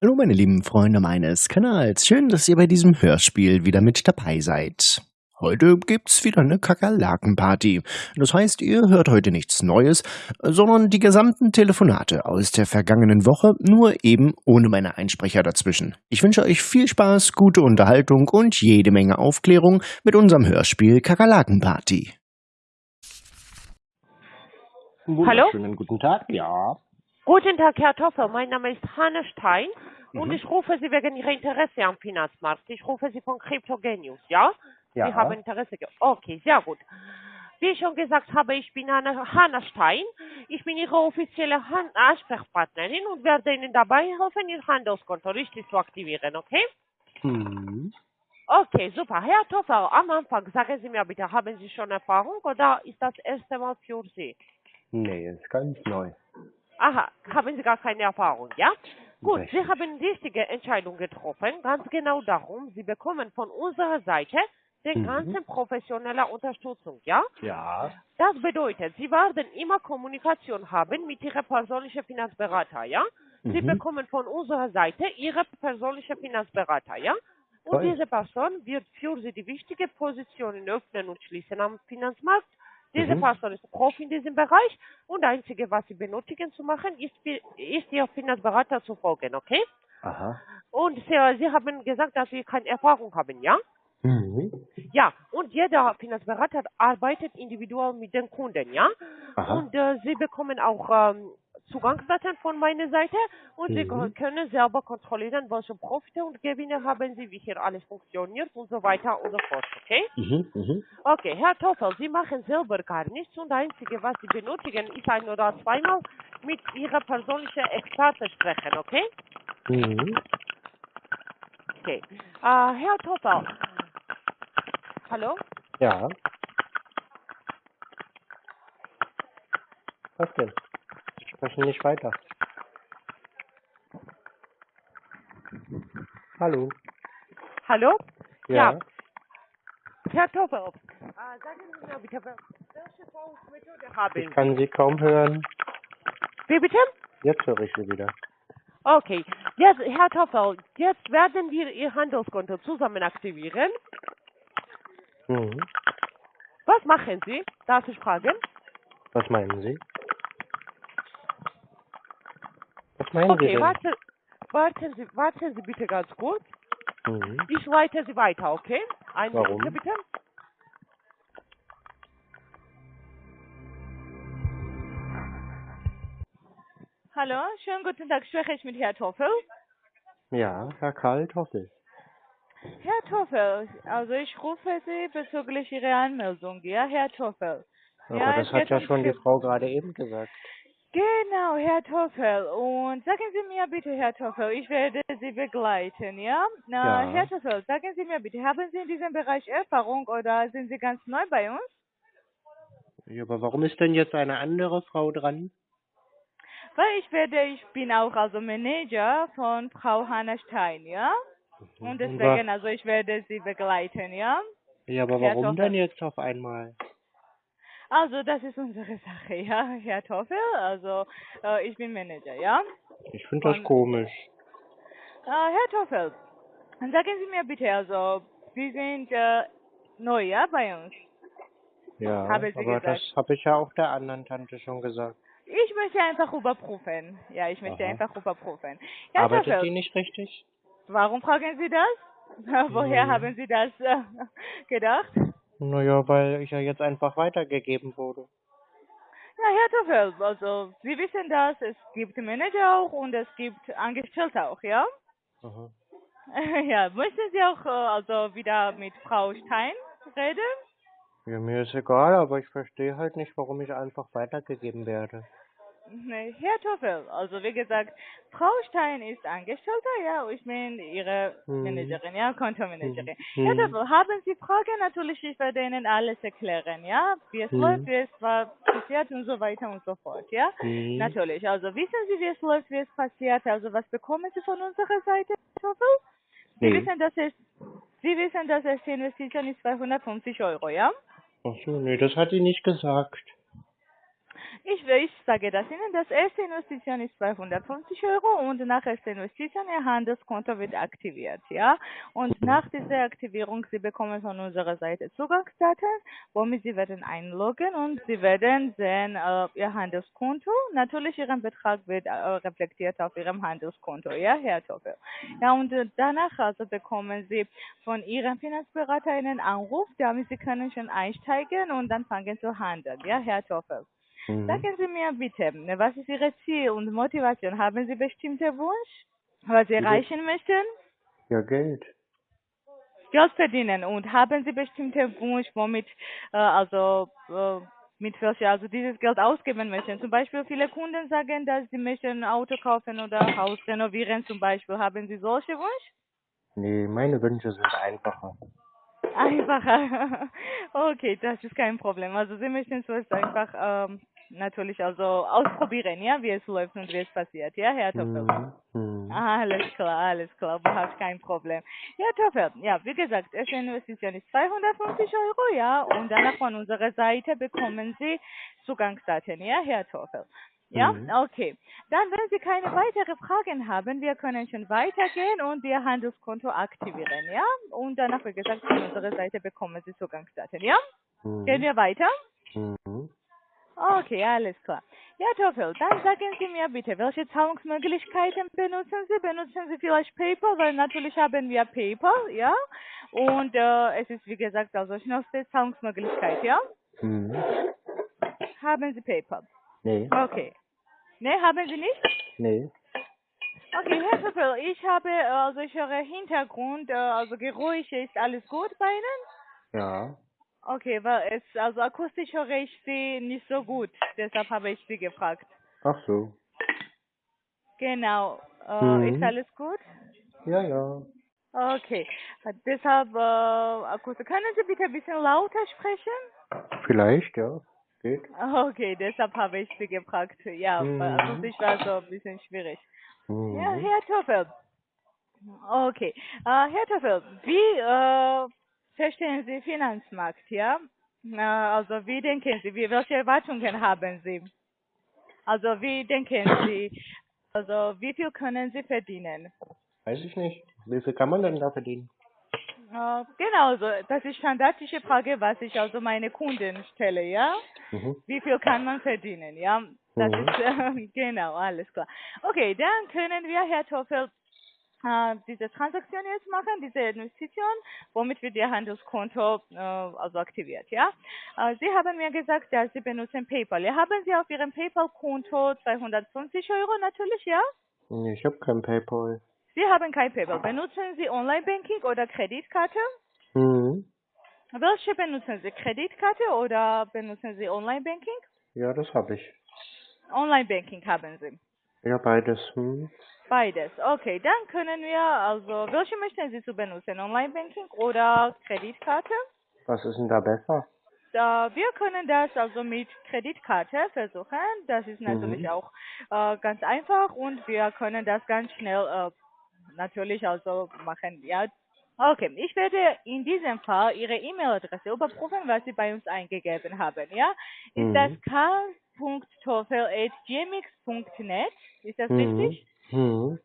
Hallo meine lieben Freunde meines Kanals, schön, dass ihr bei diesem Hörspiel wieder mit dabei seid. Heute gibt's wieder eine Kakerlakenparty. Das heißt, ihr hört heute nichts Neues, sondern die gesamten Telefonate aus der vergangenen Woche, nur eben ohne meine Einsprecher dazwischen. Ich wünsche euch viel Spaß, gute Unterhaltung und jede Menge Aufklärung mit unserem Hörspiel Kakerlakenparty. Hallo? Schönen guten Tag, ja. Guten Tag, Herr Toffel. Mein Name ist Hanne Stein und Mhm. ich rufe Sie wegen Ihrer Interesse am Finanzmarkt. Ich rufe Sie von Cryptogenius, ja? Ja. Sie haben Interesse. Okay, sehr gut. Wie ich schon gesagt habe, ich bin Hanne, Hanne Stein. Ich bin Ihre offizielle Han Ansprechpartnerin und werde Ihnen dabei helfen, Ihr Handelskonto richtig zu aktivieren, okay? Hm. Okay, super. Herr Toffel, am Anfang sagen Sie mir bitte, haben Sie schon Erfahrung oder ist das erste Mal für Sie? Nee, ist ganz neu. Aha, haben Sie gar keine Erfahrung, ja? Gut, Richtig. Sie haben die richtige Entscheidung getroffen. Ganz genau darum, Sie bekommen von unserer Seite den Mhm. ganzen professionelle Unterstützung, ja? Ja. Das bedeutet, Sie werden immer Kommunikation haben mit Ihrem persönlichen Finanzberater, ja? Sie Mhm. bekommen von unserer Seite Ihre persönliche Finanzberater, ja? Und Toll. diese Person wird für Sie die wichtige Positionen öffnen und schließen am Finanzmarkt. Diese Mhm. Person ist Profi in diesem Bereich und das Einzige, was Sie benötigen zu machen, ist, ist Ihr Finanzberater zu folgen, okay? Aha. Und Sie, Sie haben gesagt, dass Sie keine Erfahrung haben, ja? Mhm. Ja, und jeder Finanzberater arbeitet individuell mit den Kunden, ja? Aha. Und äh, Sie bekommen auch ähm, Zugangsdaten von meiner Seite und Sie Mhm. können selber kontrollieren, welche Profite und Gewinne haben Sie, wie hier alles funktioniert und so weiter und so fort, okay? Mhm. Mhm. Okay, Herr Toffel, Sie machen selber gar nichts und das Einzige, was Sie benötigen, ist ein oder zweimal mit Ihrer persönlichen Experte sprechen, okay? Mhm. Okay. Äh, Herr Toffel, hallo? Ja. Was denn? Sie sprechen nicht weiter. Hallo. Hallo? Ja. Ja. Herr Toffel, äh, sagen Sie mir bitte, welche Fondsmethode haben Ich Sie? kann Sie kaum hören. Wie bitte? Jetzt höre ich Sie wieder. Okay, jetzt, Herr Toffel, jetzt werden wir Ihr Handelskonto zusammen aktivieren. Mhm. Was machen Sie? Darf ich fragen? Was meinen Sie? Was meinen Sie Okay, denn? warte, warten, Sie, warten Sie bitte ganz kurz. Mhm. Ich leite Sie weiter, okay? Eine Warum? Minute bitte. Hallo, schönen guten Tag. Spreche ich mit Herrn Toffel? Ja, Herr Karl Toffel. Herr Toffel, also ich rufe Sie bezüglich Ihrer Anmeldung, ja, Herr Toffel. Aber Ja, das hat ja schon die Frau gerade eben gesagt. Genau, Herr Toffel. Und sagen Sie mir bitte, Herr Toffel, ich werde Sie begleiten, ja? Na, Ja. Herr Toffel, sagen Sie mir bitte, haben Sie in diesem Bereich Erfahrung oder sind Sie ganz neu bei uns? Ja, aber warum ist denn jetzt eine andere Frau dran? Weil ich werde, ich bin auch also Manager von Frau Hanna Stein, ja? Und Und deswegen, also ich werde Sie begleiten, ja? Ja, aber Herr warum Toffel. denn jetzt auf einmal? Also, das ist unsere Sache, ja, Herr Toffel. Also, äh, ich bin Manager, ja. Ich finde das komisch. Äh, Herr Toffel, sagen Sie mir bitte, also, Sie sind äh, neu, ja, bei uns. Ja, aber gesagt. das habe ich ja auch der anderen Tante schon gesagt. Ich möchte einfach überprüfen. Ja, ich möchte Aha. einfach überprüfen. Herr Arbeitet Toffel, die nicht richtig? warum fragen Sie das? Woher Hm. haben Sie das äh, gedacht? Naja, weil ich ja jetzt einfach weitergegeben wurde. Ja, Herr Toffel, also, Sie wissen das, es gibt Manager auch und es gibt Angestellte auch, ja? Aha. Ja, möchten Sie auch äh, also wieder mit Frau Stein reden? Ja, mir ist egal, aber ich verstehe halt nicht, warum ich einfach weitergegeben werde. Herr Toffel, also wie gesagt, Frau Stein ist Angestellte, ja, ich meine Ihre Hm. Managerin, ja, Kontomanagerin. Hm. Herr Hm. Toffel, haben Sie Fragen? Natürlich, ich werde Ihnen alles erklären, ja, wie es Hm. läuft, wie es war passiert und so weiter und so fort, ja. Hm. Natürlich, also wissen Sie, wie es läuft, wie es passiert, also was bekommen Sie von unserer Seite, Herr Toffel? Sie wissen, dass es, Sie wissen, dass es die Investition ist 250 Euro, ja? Ach so, nee, das hat die nicht gesagt. Ich, ich sage das Ihnen, das erste Investition ist 250 Euro und nach erster Investition Ihr Handelskonto wird aktiviert, ja. Und nach dieser Aktivierung, Sie bekommen von unserer Seite Zugangsdaten, womit Sie werden einloggen und Sie werden sehen äh, Ihr Handelskonto. Natürlich Ihren Betrag wird äh, reflektiert auf Ihrem Handelskonto, ja, Herr Toffel. Ja, und äh, danach also bekommen Sie von Ihrem Finanzberater einen Anruf, damit Sie können schon einsteigen und dann fangen zu handeln, ja, Herr Toffel. Mhm. Sagen Sie mir bitte, was ist Ihr Ziel und Motivation? Haben Sie bestimmte Wunsch, was Sie erreichen möchten? Ja, Geld. Geld verdienen und haben Sie bestimmte Wunsch, womit äh, also äh, mit welcher also dieses Geld ausgeben möchten? Zum Beispiel viele Kunden sagen, dass sie möchten ein Auto kaufen oder Haus renovieren zum Beispiel. Haben Sie solche Wunsch? Nee, meine Wünsche sind einfacher. Einfacher. Okay, das ist kein Problem. Also Sie möchten zuerst einfach ähm, natürlich also ausprobieren, ja, wie es läuft und wie es passiert, ja, Herr Toffel? Mhm. Mhm. Alles klar, alles klar, überhaupt kein Problem. Ja, Toffel, ja, wie gesagt, erste Investition ist 250 Euro, ja, und danach von unserer Seite bekommen Sie Zugangsdaten, ja, Herr Toffel. Ja, Mhm. okay. Dann, wenn Sie keine weiteren Fragen haben, wir können schon weitergehen und Ihr Handelskonto aktivieren, ja? Und danach, wie gesagt, von unserer Seite bekommen Sie Zugangsdaten, ja? Gehen Mhm. wir weiter? Mhm. Okay, alles klar. Ja, Toffel, dann sagen Sie mir bitte, welche Zahlungsmöglichkeiten benutzen Sie? Benutzen Sie vielleicht PayPal? Weil natürlich haben wir PayPal, ja? Und äh, es ist, wie gesagt, also schnellste Zahlungsmöglichkeit, ja? Mhm. Haben Sie PayPal? Nee, Okay. Ne, haben Sie nicht? nee. Okay, Herr Toffel, ich habe, äh, also ich höre Hintergrund, äh, also Geräusche, ist alles gut bei Ihnen? Ja. Okay, weil es, also akustisch höre ich Sie nicht so gut, deshalb habe ich Sie gefragt. Ach so. Genau. Äh, Mhm. Ist alles gut? Ja, ja. Okay. Deshalb, äh, Akustisch. Können Sie bitte ein bisschen lauter sprechen? Vielleicht, ja. Geht. Okay, deshalb habe ich Sie gefragt. Ja, Mhm. akustisch war so ein bisschen schwierig. Mhm. Ja, Herr Toffel. Okay. Äh, Herr Toffel, wie äh, verstehen Sie Finanzmarkt, ja? Äh, also wie denken Sie, wie, welche Erwartungen haben Sie? Also wie denken Sie, also wie viel können Sie verdienen? Weiß ich nicht. Wie viel kann man denn da verdienen? Äh, genau, so, das ist standardische Frage, was ich also meine Kunden stelle, ja? Mhm. Wie viel kann man verdienen, ja? Das Mhm. ist, äh, genau, alles klar. Okay, dann können wir, Herr Toffel, äh, diese Transaktion jetzt machen, diese Investition, womit wir Ihr Handelskonto äh, also aktiviert, ja? Äh, Sie haben mir gesagt, dass Sie benutzen PayPal. Haben Sie auf Ihrem PayPal-Konto 250 Euro natürlich, ja? Nee, ich habe kein PayPal. Sie haben kein PayPal. Benutzen Sie Online-Banking oder Kreditkarte? Mhm. Welche benutzen Sie? Kreditkarte oder benutzen Sie Online-Banking? Ja, das habe ich. Online-Banking haben Sie. Ja, beides. Hm. Beides. Okay, dann können wir, also, welche möchten Sie zu benutzen? Online-Banking oder Kreditkarte? Was ist denn da besser? Da, wir können das also mit Kreditkarte versuchen. Das ist natürlich Mhm. auch äh, ganz einfach und wir können das ganz schnell äh, natürlich also machen. Ja. Okay, ich werde in diesem Fall Ihre E-Mail-Adresse überprüfen, was Sie bei uns eingegeben haben. Ja, ist Mhm. das k.toffel.gmx.net? Ist das Mhm. richtig? Mhm.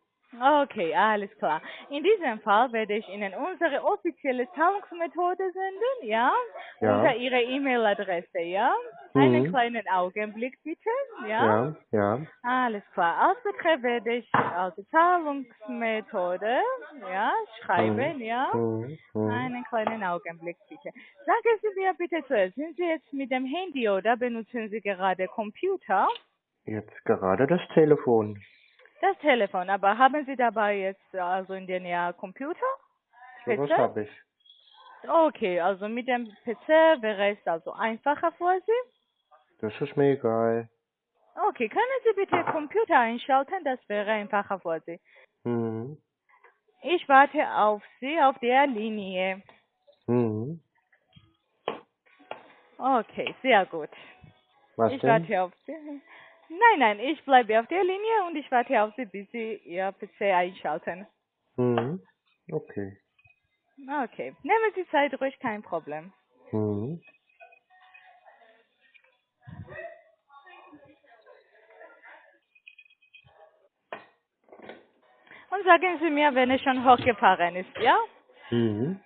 Okay, alles klar. In diesem Fall werde ich Ihnen unsere offizielle Zahlungsmethode senden, ja? Ja. Unter Ihrer E-Mail-Adresse, ja? Einen Mhm. kleinen Augenblick bitte, ja? Ja, ja. Alles klar. Als Betreff werde ich also Zahlungsmethode, ja, schreiben, ja? Mhm. Mhm. Einen kleinen Augenblick bitte. Sagen Sie mir bitte zuerst, sind Sie jetzt mit dem Handy oder benutzen Sie gerade Computer? Jetzt gerade das Telefon. Das Telefon, aber haben Sie dabei jetzt also in der Nähe Computer? So was PC? habe ich. Okay, also mit dem PC wäre es also einfacher für Sie. Das ist mir egal. Okay, können Sie bitte Computer einschalten? Das wäre einfacher für Sie. Mhm. Ich warte auf Sie auf der Linie. Mhm. Okay, sehr gut. Was ich denn? warte auf Sie. Nein, nein, ich bleibe auf der Linie und ich warte auf Sie, bis Sie Ihr PC einschalten. Mhm. Okay. Okay. Nehmen Sie Zeit ruhig, kein Problem. Mhm. Und sagen Sie mir, wenn es schon hochgefahren ist, ja? Mhm.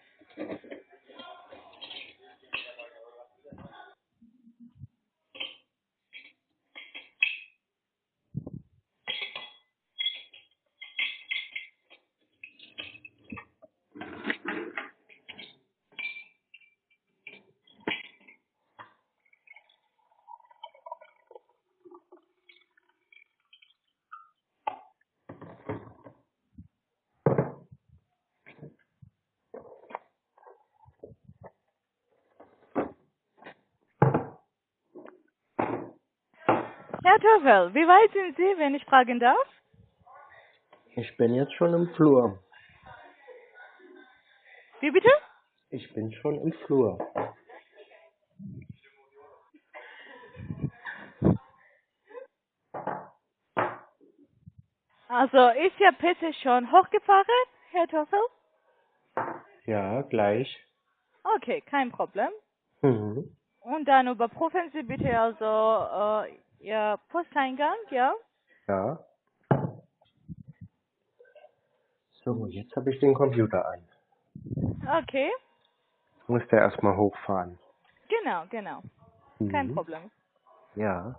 Herr Töffel, wie weit sind Sie, wenn ich fragen darf? Ich bin jetzt schon im Flur. Wie bitte? Ich bin schon im Flur. Also ist Ihr PC schon hochgefahren, Herr Töffel? Ja, gleich. Okay, kein Problem. Mhm. Und dann überprüfen Sie bitte also äh, Ihr Posteingang, ja? Ja. So, jetzt habe ich den Computer an. Okay, Muss der erstmal hochfahren. genau, genau. Kein Mhm. Problem. Ja.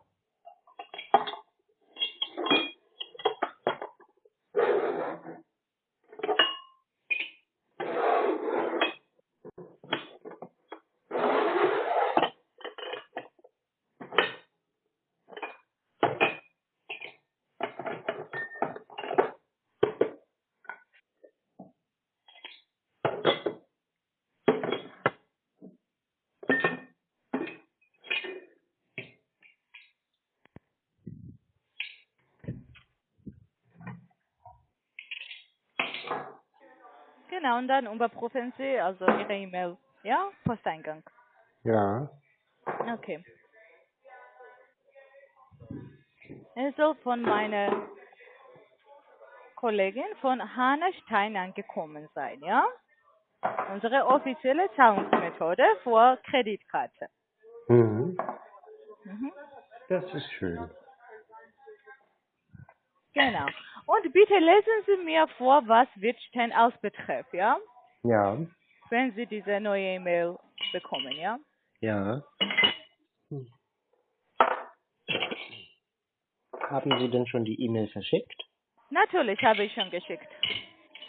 Genau, und dann überprüfen Sie also Ihre E-Mail, ja? Posteingang. Ja. Okay. Es soll von meiner Kollegin von Hanna Stein angekommen sein, ja? Unsere offizielle Zahlungsmethode für Kreditkarte. Mhm. Mhm. Das ist schön. Genau. Und bitte lesen Sie mir vor, was als Betreff, ja? Ja. Wenn Sie diese neue E-Mail bekommen, ja? Ja. Haben Sie denn schon die E-Mail verschickt? Natürlich habe ich schon geschickt.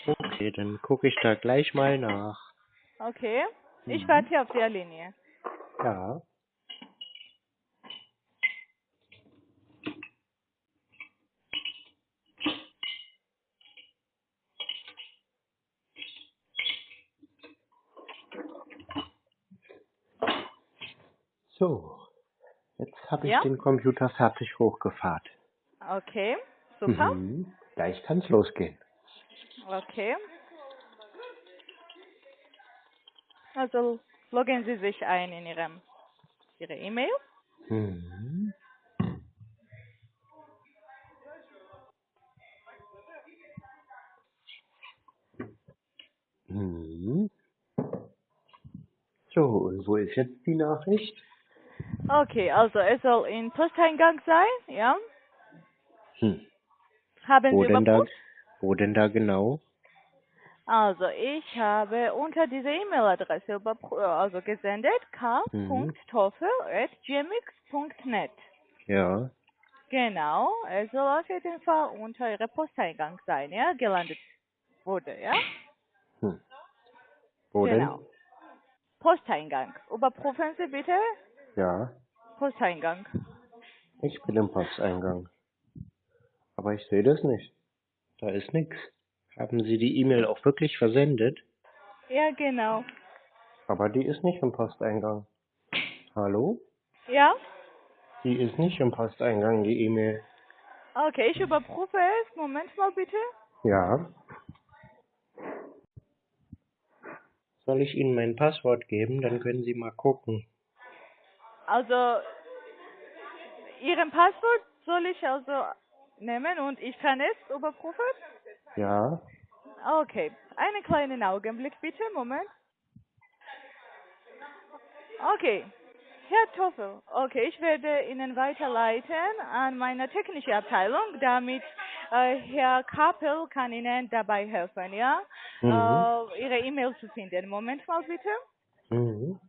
Okay, dann gucke ich da gleich mal nach. Okay. Ich Mhm. warte auf der Linie. Ja. So, jetzt habe ich Ja? den Computer fertig hochgefahren. Okay. Super. Mhm. Gleich kann's losgehen. Okay. Also loggen Sie sich ein in Ihrem Ihre E-Mail. Mhm. Mhm. So, und wo ist jetzt die Nachricht? Okay, also es soll in Posteingang sein, ja? Hm. Haben Wo Sie denn da, wo denn da genau? Also ich habe unter dieser E-Mail-Adresse überprü- also gesendet k.toffel.gmx.net. Ja. Genau, es soll auf jeden Fall unter Ihre Posteingang sein, ja? Gelandet wurde, ja? Hm. Wo Genau. Posteingang. Überprüfen Sie bitte denn? Ja. Posteingang. Ich bin im Posteingang. Aber ich sehe das nicht. Da ist nichts. Haben Sie die E-Mail auch wirklich versendet? Ja, genau. Aber die ist nicht im Posteingang. Hallo? Ja? Die ist nicht im Posteingang, die E-Mail. Okay, ich überprüfe es. Moment mal bitte. Ja. Soll ich Ihnen mein Passwort geben? Dann können Sie mal gucken. Also, Ihren Passwort soll ich also nehmen und ich kann es überprüfen? Ja. Okay, einen kleinen Augenblick bitte, Moment. Okay, Herr Toffel, okay, ich werde Ihnen weiterleiten an meine technische Abteilung, damit Äh, Herr Kapel kann Ihnen dabei helfen, ja? Mhm. Äh, Ihre E-Mail zu finden. Moment mal bitte. Mhm.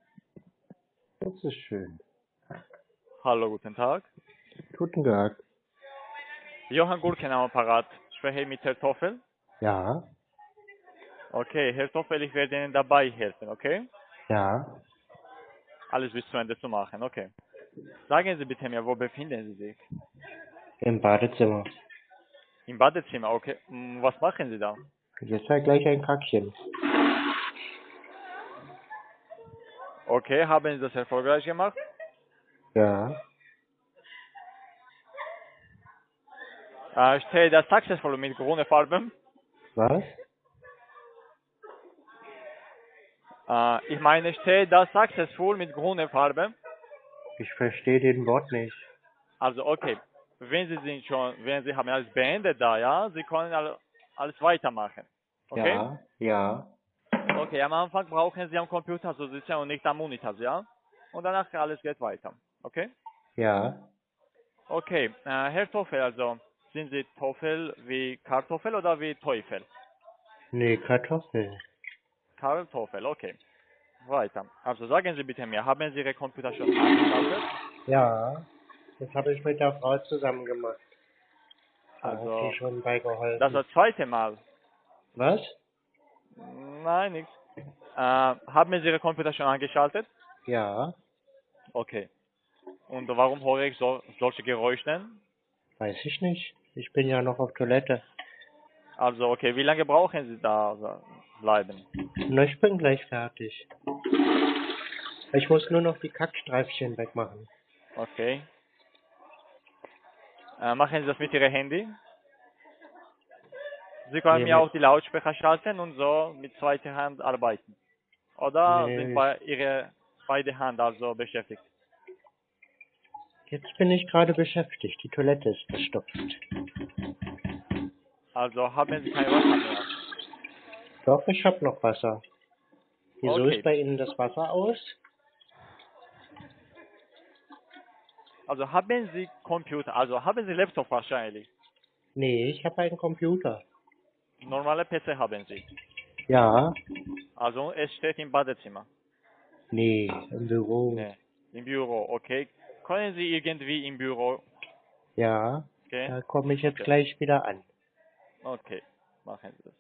Das ist schön. Hallo, guten Tag. Guten Tag. Johann Gurken am Apparat. Spreche ich mit Herrn Toffel? Ja, Okay, Herr Toffel, ich werde Ihnen dabei helfen, okay? ja. Alles bis zu Ende zu machen, okay. Sagen Sie bitte mir, wo befinden Sie sich? Im Badezimmer. Im Badezimmer, okay. Hm, Was machen Sie da? Jetzt halt gleich ein Kackchen. Okay, haben Sie das erfolgreich gemacht? Ja. Äh, steht das successful mit grüner Farbe? Was? Äh, ich meine, steht das successful mit grüner Farbe? Ich verstehe den Wort nicht. Also, okay. Wenn Sie sind schon, wenn Sie haben alles beendet da, ja, Sie können alle, alles weitermachen. Okay? Ja, ja. Okay, am Anfang brauchen Sie am Computer zu sitzen und nicht am Monitor, ja? Und danach alles geht weiter. Okay? Ja. Okay, äh, Herr Toffel, also sind Sie Toffel wie Kartoffel oder wie Teufel? Nee, Kartoffel. Kartoffel, okay. Weiter. Also sagen Sie bitte mir, haben Sie Ihre Computer schon angeschaltet? Ja. Das habe ich mit der Frau zusammen gemacht. Da Also, hat sie schon bei geholfen. Das war das zweite Mal. Was? Nein, nichts. Äh, haben Sie Ihre Computer schon angeschaltet? Ja. Okay. Und warum höre ich so, solche Geräusche? Weiß ich nicht. Ich bin ja noch auf Toilette. Also, okay, wie lange brauchen Sie da so bleiben? Na, ich bin gleich fertig. Ich muss nur noch die Kackstreifchen wegmachen. Okay. Äh, machen Sie das mit Ihrem Handy? Sie können Nee, mir mit- auch die Lautsprecher schalten und so mit zweiter Hand arbeiten. Oder Nee. sind bei Ihrer beide Hand also beschäftigt? Jetzt bin ich gerade beschäftigt. Die Toilette ist verstopft. Also haben Sie kein Wasser mehr. Doch, ich habe noch Wasser. Wieso Okay. ist bei Ihnen das Wasser aus? Also haben Sie Computer, also haben Sie Laptop wahrscheinlich. Nee, ich habe einen Computer. Normale PC haben Sie. Ja. Also es steht im Badezimmer. Nee, im Büro. Nee. Im Büro, okay. Können Sie irgendwie im Büro Ja. gehen? Da komme ich jetzt Okay. gleich wieder an. Okay, machen Sie das.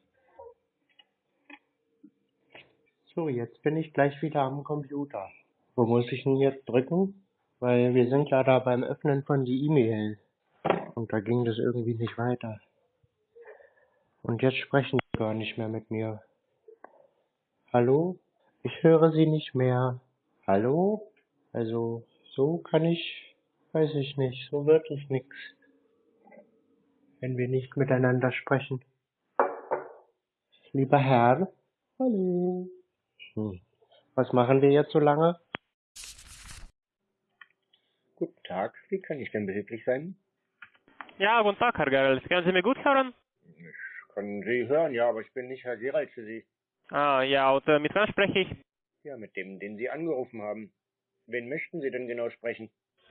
So, jetzt bin ich gleich wieder am Computer. Wo muss ich denn jetzt drücken? Weil wir sind ja da beim Öffnen von die E-Mail. Und da ging das irgendwie nicht weiter. Und jetzt sprechen sie gar nicht mehr mit mir. Hallo? Ich höre sie nicht mehr. Hallo? Also, so kann ich, weiß ich nicht, so wirklich nix. Wenn wir nicht miteinander sprechen. Lieber Herr? Hallo? Hm. Was machen wir jetzt so lange? Guten Tag, wie kann ich denn behilflich sein? Ja, guten Tag, Herr Gerels. Können Sie mich gut hören? Ich kann Sie hören, ja, aber ich bin nicht Herr Gerald für Sie. Ah, ja, und äh, mit wem spreche ich? Ja, mit dem, den Sie angerufen haben. Wen möchten Sie denn genau sprechen?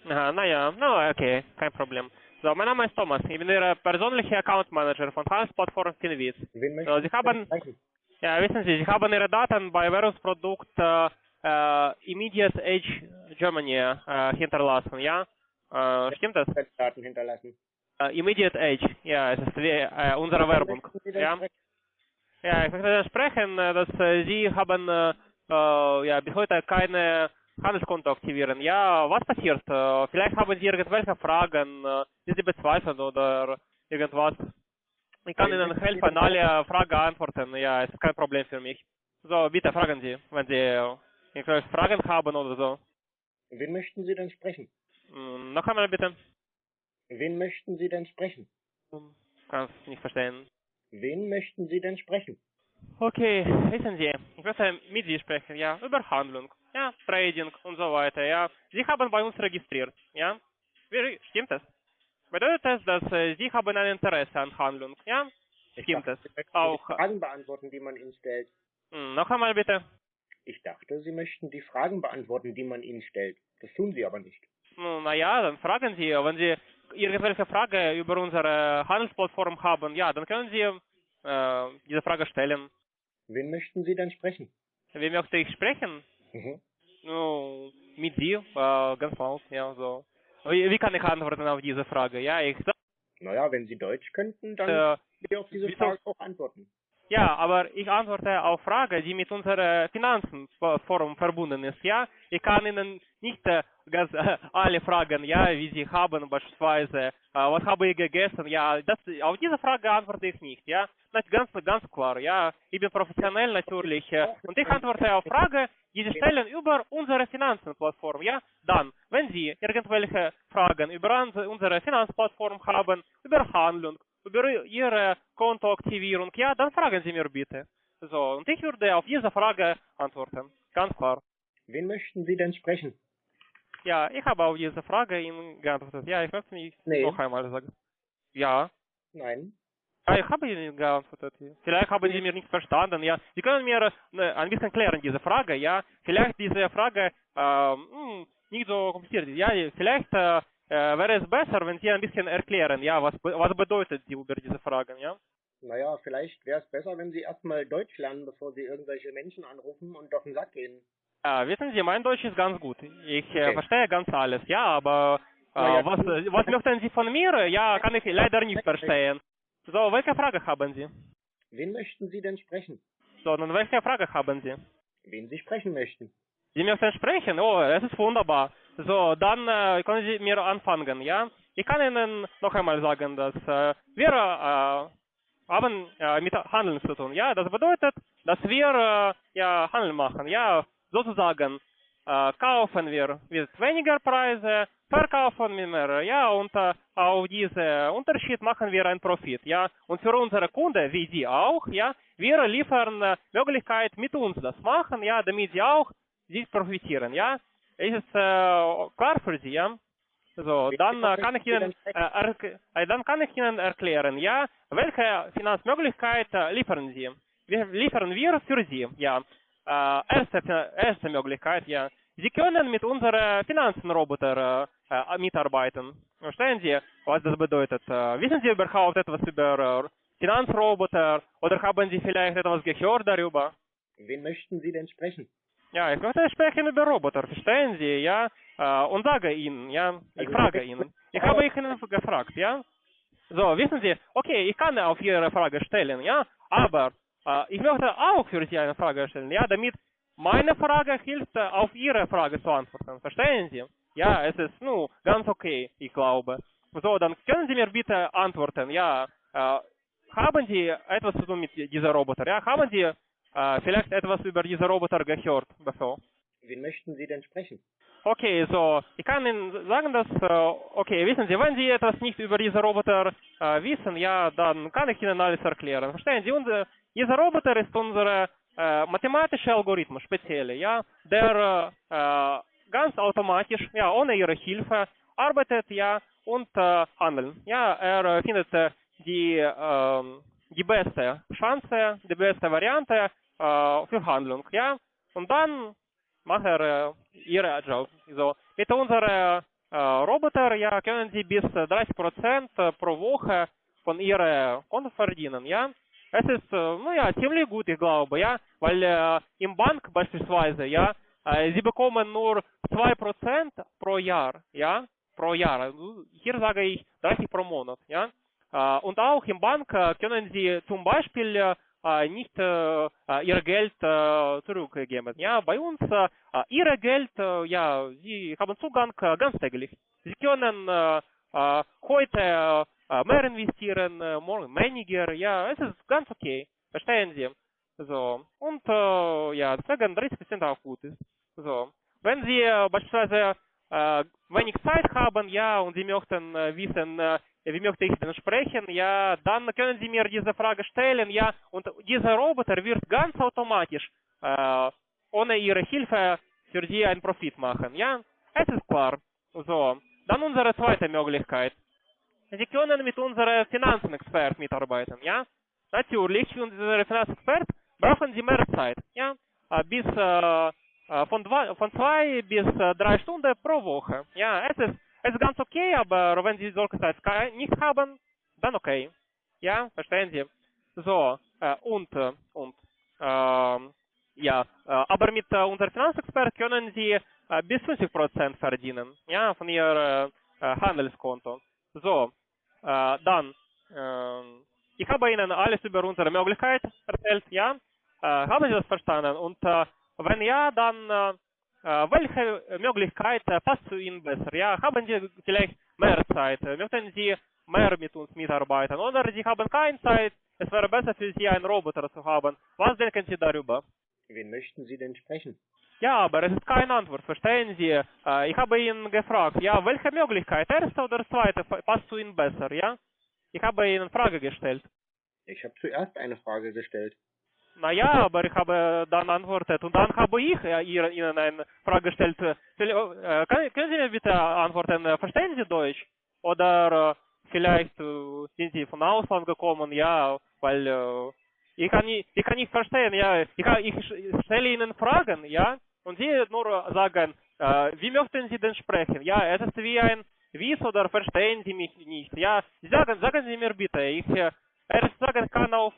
Aha, naja, na, okay, kein Problem. So, mein Name ist Thomas. Ich bin Ihr persönlicher Account Manager von Transport for Finviz. So, Sie haben, sprechen? ja, wissen Sie, Sie haben Ihre Daten bei Währungsprodukt äh, äh, Immediate Age Germany äh, hinterlassen, ja? Äh, stimmt das? Daten hinterlassen. Äh, Immediate Age, ja, es ist wie, äh, unsere Werbung. Sie denn Ja? sprechen? Ja, ich möchte sprechen, äh, dass äh, Sie haben äh, äh, ja, bis heute keine Handelskonto aktivieren. Ja, was passiert? Äh, vielleicht haben Sie irgendwelche Fragen, äh, die Sie bezweifeln oder irgendwas. Ich kann Ihnen helfen, alle Fragen antworten. Ja, es ist kein Problem für mich. So, bitte fragen Sie, wenn Sie äh, irgendwelche Fragen haben oder so. Wen möchten Sie denn sprechen? Hm, noch einmal bitte. Wen möchten Sie denn sprechen? Hm, Kann es nicht verstehen. Wen möchten Sie denn sprechen? Okay, wissen Sie, ich möchte mit Sie sprechen, ja, über Handlung, ja, Trading und so weiter, ja. Sie haben bei uns registriert, ja. Wie, stimmt das? Bedeutet das, dass äh, Sie haben ein Interesse an Handlung, ja? Stimmt dachte, das? Sie möchten Auch, die Fragen beantworten, die man Ihnen stellt. hm, noch einmal bitte. Ich dachte, Sie möchten die Fragen beantworten, die man Ihnen stellt. Das tun Sie aber nicht. Naja, dann fragen Sie, wenn Sie irgendwelche Frage über unsere Handelsplattform haben, ja, dann können Sie äh, diese Frage stellen. Wen möchten Sie denn sprechen? Wem möchte ich sprechen? Mhm. Ну, mit Sie, äh, ganz laut, ja, so. Wie, wie kann ich antworten auf diese Frage? Ja, ich sag, Naja, wenn Sie Deutsch könnten, dann äh, auf diese Frage auch antworten. Ja, aber ich antworte auf Frage, die mit unserer Finanzenforum verbunden ist. Ja, ich kann Ihnen nicht äh, ganz äh, alle Fragen, ja, wie Sie haben beispielsweise, äh, was habe ich gegessen, ja, das, auf diese Frage antworte ich nicht, ja. Das ganz, ganz klar, ja. Ich bin professionell natürlich und ich antworte auf Frage, die Sie stellen über unsere Finanzenplattform, ja. Dann, wenn Sie irgendwelche Fragen über unsere Finanzplattform haben, über Handlung, über Ihre Kontoaktivierung, ja, dann fragen Sie mir bitte. So, und ich würde auf diese Frage antworten. Ganz klar. Wen möchten Sie denn sprechen? Ja, ich habe auf diese Frage Ihnen geantwortet. Ja, ich möchte nicht Nee. noch einmal sagen. Ja. Nein. Ja, ich habe Ihnen geantwortet. Vielleicht haben Sie mir nicht verstanden. Ja, Sie können mir äh, ein bisschen klären diese Frage. Ja, vielleicht diese Frage ähm, hm, nicht so kompliziert ist. Ja, vielleicht äh, äh, wäre es besser, wenn Sie ein bisschen erklären. Ja, was was bedeutet Sie über diese Fragen? Ja. Naja, vielleicht wäre es besser, wenn Sie erstmal Deutsch lernen, bevor Sie irgendwelche Menschen anrufen und auf den Sack gehen. Ja, wissen Sie, mein Deutsch ist ganz gut. Ich äh, Okay. verstehe ganz alles, ja, aber äh, ja, was, äh, was möchten Sie von mir? Ja, kann ich leider nicht verstehen. So, welche Frage haben Sie? Wen möchten Sie denn sprechen? So, nun welche Frage haben Sie? Wen Sie sprechen möchten? Sie möchten sprechen? Oh, das ist wunderbar. So, dann äh, können Sie mir anfangen, ja? Ich kann Ihnen noch einmal sagen, dass äh, wir äh, haben äh, mit Handeln zu tun, ja? Das bedeutet, dass wir äh, ja Handel machen, ja? Sozusagen äh, kaufen wir mit weniger Preise, verkaufen wir mehr, ja? Und äh, auf diesen Unterschied machen wir einen Profit, ja? Und für unsere Kunden, wie Sie auch, ja? Wir liefern Möglichkeit mit uns das machen, ja? Damit Sie auch Sie profitieren, ja? Ist es äh, klar für Sie, ja? So, dann äh, kann ich Ihnen äh, äh, dann kann ich Ihnen erklären, ja, welche Finanzmöglichkeit äh, liefern Sie? Wir liefern wir für Sie, ja. Äh, erste, erste Möglichkeit, ja. Sie können mit unserem Finanzenroboter äh, äh, mitarbeiten. Verstehen Sie, was das bedeutet? Äh, wissen Sie überhaupt etwas über äh, Finanzroboter oder haben Sie vielleicht etwas gehört darüber? Wen möchten Sie denn sprechen? Ja, ich möchte sprechen über Roboter, verstehen Sie, ja? Äh, und sage Ihnen, ja? Ich Also, frage Ihnen. Ich habe Ihnen gefragt, ja? So, wissen Sie, okay, ich kann auf Ihre Frage stellen, ja? Aber äh, ich möchte auch für Sie eine Frage stellen, ja? Damit meine Frage hilft, äh, auf Ihre Frage zu antworten, verstehen Sie? Ja, es ist, nu, ganz okay, ich glaube. So, dann können Sie mir bitte antworten, ja? Äh, haben Sie etwas zu tun mit diesem Roboter, ja? Haben Sie äh, vielleicht etwas über diese Roboter gehört bevor? Wen möchten Sie denn sprechen? Okay, so, ich kann Ihnen sagen, dass, äh, okay, wissen Sie, wenn Sie etwas nicht über diese Roboter äh, wissen, ja, dann kann ich Ihnen alles erklären. Verstehen Sie, unser, dieser Roboter ist unser äh, mathematischer Algorithmus, spezielle, ja, der äh, ganz automatisch, ja, ohne Ihre Hilfe arbeitet, ja, und äh, handelt. Ja, er äh, findet äh, die, ähm, die beste Chance, die beste Variante äh, für Handlung, ja, und dann macht er äh, ihre Job. So, mit unserem äh, Roboter ja, können Sie bis äh, 30% pro Woche von Ihrem Konto verdienen, ja. Es ist, äh, ja, ziemlich gut, ich glaube, ja, weil äh, im Bank beispielsweise, ja, äh, Sie bekommen nur 2% pro Jahr, ja, pro Jahr. Also Hier sage ich 30 pro Monat, ja. Äh, und auch im Bank äh, können Sie zum Beispiel äh, äh, nicht äh, ihr Geld äh, zurückgeben. Ja, bei uns äh, ihre Geld, äh, ja, sie haben Zugang äh, ganztäglich. Sie können äh, heute äh, mehr investieren, äh, morgen weniger. Ja, es ist ganz okay. Verstehen Sie? So. Und äh, ja, deswegen 30% auch gut ist. So. Wenn Sie äh, beispielsweise äh, wenig Zeit haben, ja, und Sie möchten äh, wissen, äh, wie möchte ich denn sprechen, ja, dann können Sie mir diese Frage stellen, ja, und dieser Roboter wird ganz automatisch, äh, ohne Ihre Hilfe, für Sie einen Profit machen, ja. Es ist klar. So. Dann unsere zweite Möglichkeit. Sie können mit unserem Finanzenexpert mitarbeiten, ja. Natürlich, für unseren Finanzexpert brauchen Sie mehr Zeit, ja. Äh, Bis äh, äh, von, zwei, von zwei bis äh, drei Stunden pro Woche. Ja, es ist es ist ganz okay, aber wenn Sie solche Zeit nicht haben, dann okay. Ja, verstehen Sie? So, äh, und, äh, und, ähm, ja, äh, aber mit äh, unserem Finanzexpert können Sie äh, bis 50% verdienen, ja, von Ihr äh, äh, Handelskonto. So, äh, dann, ähm, ich habe Ihnen alles über unsere Möglichkeit erzählt, ja? Äh, haben Sie das verstanden? Und äh, wenn ja, dann äh, äh, welche Möglichkeit passt zu Ihnen besser? Ja, haben Sie vielleicht mehr Zeit? Möchten Sie mehr mit uns mitarbeiten? Oder Sie haben keine Zeit? Es wäre besser für Sie, einen Roboter zu haben. Was denken Sie darüber? Wen möchten Sie denn sprechen? Ja, aber es ist keine Antwort, verstehen Sie? Ich habe ihn gefragt, ja, welche Möglichkeit, erste oder zweite, passt zu Ihnen besser, ja? Ich habe Ihnen Frage gestellt. Ich habe zuerst eine Frage gestellt. Naja, aber ich habe dann antwortet und dann habe ich äh, ihr- Ihnen eine Frage gestellt. Äh, äh, können Sie mir bitte antworten, äh, verstehen Sie Deutsch? Oder vielleicht sind Sie von Ausland gekommen, ja, weil ich, kann nicht, ich kann nicht verstehen, ja, ich, ich stelle Ihnen Fragen, ja, und Sie nur sagen, wie möchten Sie denn sprechen? Ja, es ist wie ein Wiss oder verstehen Sie mich nicht? Ja, sagen, sagen Sie mir bitte, ich erst sagen kann auf,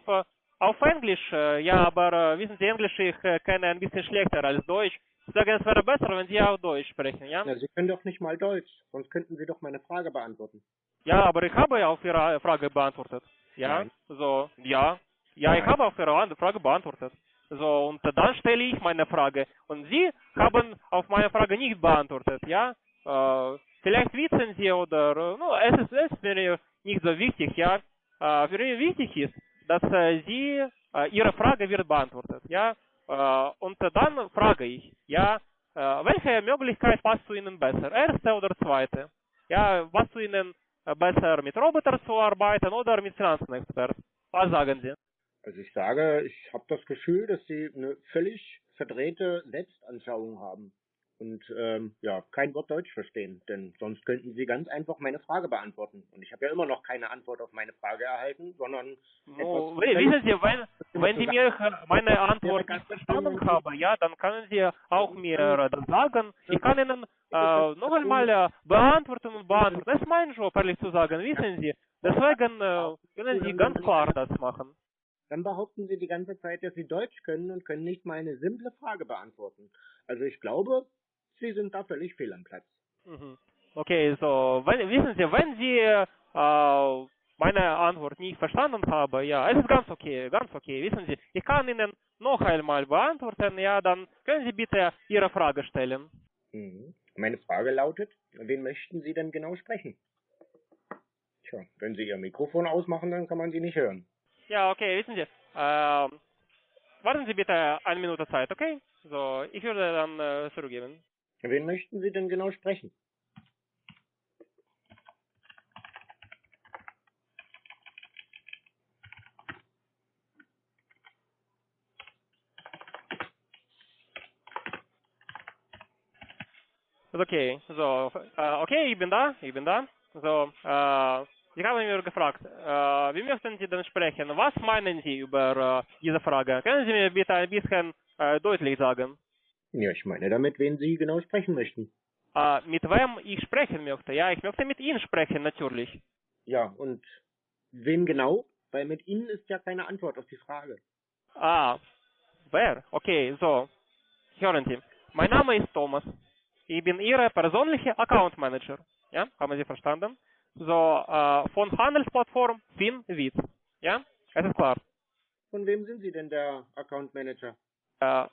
auf Englisch, äh, ja, aber äh, wissen Sie, Englisch ich äh, kenne ein bisschen schlechter als Deutsch. Ich sage, es wäre besser, wenn Sie auch Deutsch sprechen, ja? Na, Sie können doch nicht mal Deutsch, sonst könnten Sie doch meine Frage beantworten. Ja, aber ich habe ja auf Ihre Frage beantwortet. Ja, Nein. so, ja. Ja, ich Nein. habe auf Ihre Frage beantwortet. So, und dann stelle ich meine Frage. Und Sie haben auf meine Frage nicht beantwortet, ja? Äh, vielleicht wissen Sie oder, äh, no, es ist, es mir nicht so wichtig, ja? Äh, für mich wichtig ist, dass äh, Sie, äh, Ihre Frage wird beantwortet, ja? Äh, und dann frage ich, ja, äh, welche Möglichkeit passt zu Ihnen besser? Erste oder zweite? Ja, was zu Ihnen äh, besser mit Robotern zu arbeiten oder mit Finanzenexperten? Was sagen Sie? Also ich sage, ich habe das Gefühl, dass Sie eine völlig verdrehte Selbstanschauung haben und ähm, ja kein Wort Deutsch verstehen, denn sonst könnten Sie ganz einfach meine Frage beantworten. Und ich habe ja immer noch keine Antwort auf meine Frage erhalten, sondern wi- wissen Sie, wenn, wenn Sie mir meine Antwort nicht verstanden haben, ja, dann können Sie auch mir das sagen. Ich kann Ihnen äh, noch einmal äh, beantworten und beantworten. Das ist mein Job, ehrlich zu sagen, wissen Sie. Deswegen äh, können Sie ganz klar das machen. Dann behaupten Sie die ganze Zeit, dass Sie Deutsch können und können nicht mal eine simple Frage beantworten. Also ich glaube, Sie sind da völlig fehl am Platz. Mhm. Okay, so, wenn, wissen Sie, wenn Sie äh, meine Antwort nicht verstanden haben, ja, es ist ganz okay, ganz okay, wissen Sie, ich kann Ihnen noch einmal beantworten, ja, dann können Sie bitte Ihre Frage stellen. Mhm. Meine Frage lautet, wen möchten Sie denn genau sprechen? Tja, wenn Sie Ihr Mikrofon ausmachen, dann kann man Sie nicht hören. Ja, okay, wissen Sie, ähm, warten Sie bitte eine Minute Zeit, okay? So, ich würde dann äh, zurückgeben. Wen möchten Sie denn genau sprechen? Okay, so, äh, okay, ich bin da, ich bin da. So, äh, Sie haben mir gefragt, äh, wie möchten Sie denn sprechen? Was meinen Sie über äh, diese Frage? Können Sie mir bitte ein bisschen äh, deutlich sagen, Ja, ich meine damit, wen Sie genau sprechen möchten. äh, mit wem ich sprechen möchte? Ja, ich möchte mit Ihnen sprechen, natürlich. Ja, und wen genau? Weil mit Ihnen ist ja keine Antwort auf die Frage. Ah, wer? Okay, so, hören Sie. Mein Name ist Thomas. Ich bin Ihr persönlicher Account Manager. Ja, haben Sie verstanden? So, äh, von Handelsplattform FinWiz. Ja, es ist klar. Von wem sind Sie denn der Account Manager? Äh,